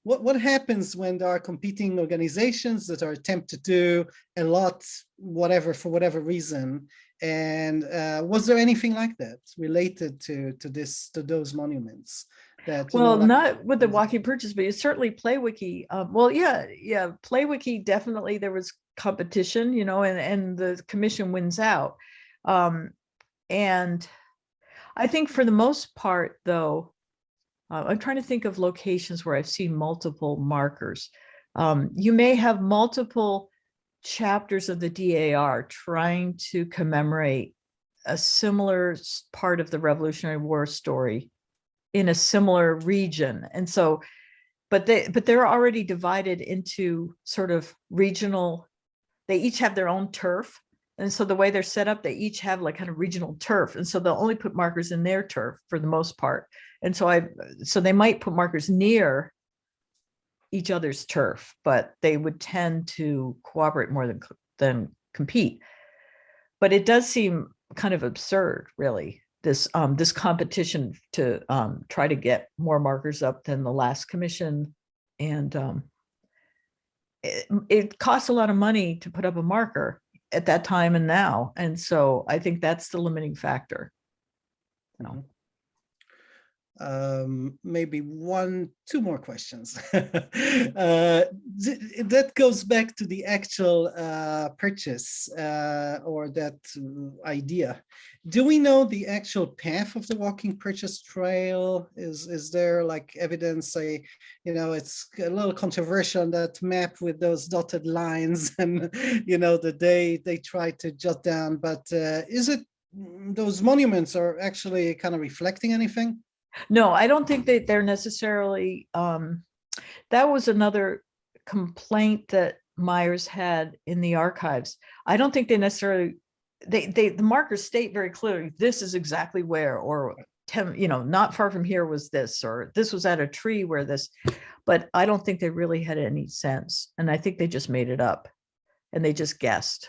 Speaker 1: what, what happens when there are competing organizations that are attempted to do a lot, whatever, for whatever reason? And uh, was there anything like that related to to this to those monuments? That you know,
Speaker 2: well
Speaker 1: like-
Speaker 2: not with the walking purchase but it's certainly playwiki um, well yeah yeah playwiki definitely there was competition, you know, and, and the commission wins out. Um, and I think for the most part, though, uh, I'm trying to think of locations where I've seen multiple markers. Um, you may have multiple chapters of the DAR trying to commemorate a similar part of the Revolutionary War story in a similar region. And so, but they, but they're already divided into sort of regional, they each have their own turf. And so the way they're set up, they each have like kind of regional turf. And so they'll only put markers in their turf for the most part. And so I, so they might put markers near each other's turf, but they would tend to cooperate more than, than compete. But it does seem kind of absurd, really, this, um, this competition to, um, try to get more markers up than the last commission. And, um, it, it costs a lot of money to put up a marker at that time and now. And so I think that's the limiting factor. You know, mm-hmm.
Speaker 1: Um, maybe one, two more questions. (laughs) uh, th- that goes back to the actual uh, purchase uh, or that uh, idea. Do we know the actual path of the walking purchase trail? Is is there like evidence? Say, you know, it's a little controversial on that map with those dotted lines, (laughs) and you know, the day they try to jot down. But uh, is it mm, those monuments are actually kind of reflecting anything?
Speaker 2: No, I don't think that they're necessarily, um, that was another complaint that Myers had in the archives. I don't think they necessarily, they, they, the markers state very clearly, this is exactly where, or ten, you know, not far from here was this, or this was at a tree where this, but I don't think they really had any sense. And I think they just made it up and they just guessed.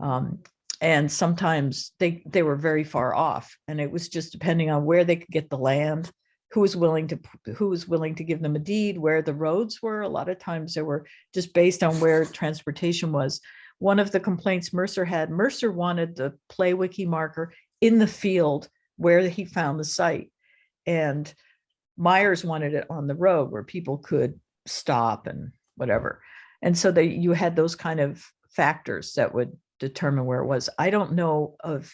Speaker 2: Um, and sometimes they, they were very far off and it was just depending on where they could get the land, who was willing to, who was willing to give them a deed, where the roads were. A lot of times they were just based on where transportation was. One of the complaints Mercer had, Mercer wanted the Playwiki marker in the field where he found the site. And Myers wanted it on the road where people could stop and whatever. And so they, you had those kind of factors that would determine where it was. I don't know of,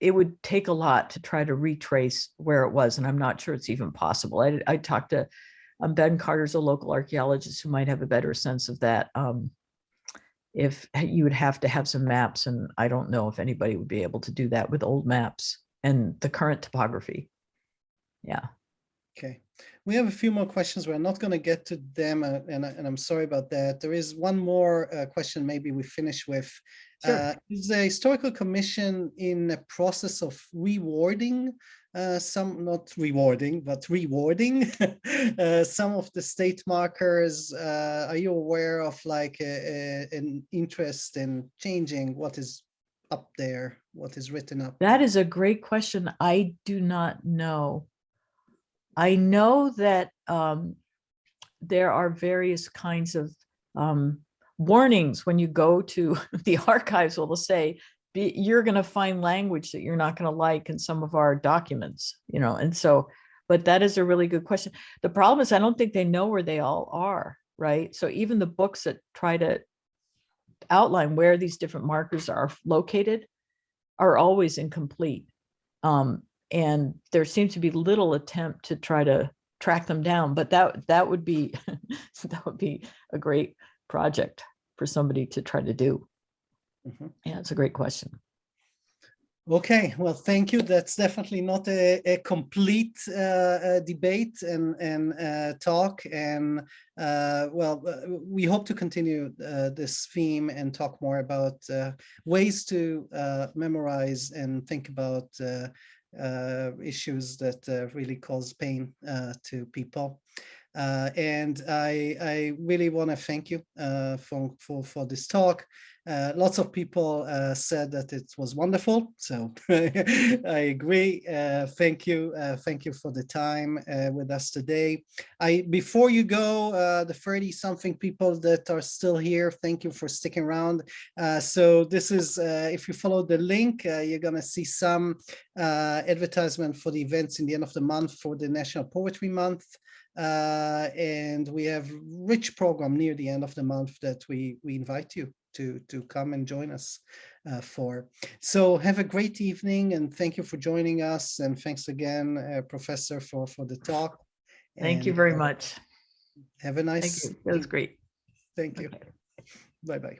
Speaker 2: it would take a lot to try to retrace where it was, and I'm not sure it's even possible. I, I talked to, um, Ben Carter's a local archaeologist who might have a better sense of that. Um, if you would have to have some maps, and I don't know if anybody would be able to do that with old maps and the current topography. Yeah.
Speaker 1: Okay, we have a few more questions. We're not going to get to them, uh, and, and I'm sorry about that. There is one more uh, question maybe we finish with.
Speaker 2: Sure.
Speaker 1: Uh, Is the Historical Commission in a process of rewarding uh, some, not rewarding, but rewarding (laughs) uh, some of the state markers? Uh, Are you aware of like a- a- an interest in changing what is up there, what is written up?
Speaker 2: That is a great question. I do not know. I know that um, there are various kinds of um, warnings when you go to (laughs) the archives. Will say be, you're going to find language that you're not going to like in some of our documents, you know. And so, but that is a really good question. The problem is, I don't think they know where they all are, right? So even the books that try to outline where these different markers are located are always incomplete. Um, and there seems to be little attempt to try to track them down, but that, that would be, (laughs) that would be a great project for somebody to try to do.
Speaker 1: Mhm.
Speaker 2: Yeah, it's a great question.
Speaker 1: Okay, well, thank you. That's definitely not a, a complete uh, uh, debate and, and uh, talk. And uh, well, uh, we hope to continue uh, this theme and talk more about uh, ways to uh, memorize and think about uh, uh, issues that uh, really cause pain uh, to people. Uh, and I, I really want to thank you uh, for, for, for this talk. Uh, lots of people uh, said that it was wonderful, so (laughs) I agree. Uh, thank you, uh, thank you for the time with us today. I before you go, the 30 something people that are still here, thank you for sticking around. So this is, if you follow the link, you're gonna see some advertisement for the events in the end of the month for the National Poetry Month. Uh, and we have rich program near the end of the month that we we invite you to, to come and join us uh, for. So have a great evening and thank you for joining us. And thanks again, uh, Professor, for, for the talk.
Speaker 2: Thank you very
Speaker 1: uh,
Speaker 2: much.
Speaker 1: Have a nice.
Speaker 2: Thank you. That was great.
Speaker 1: thank you. Bye-bye.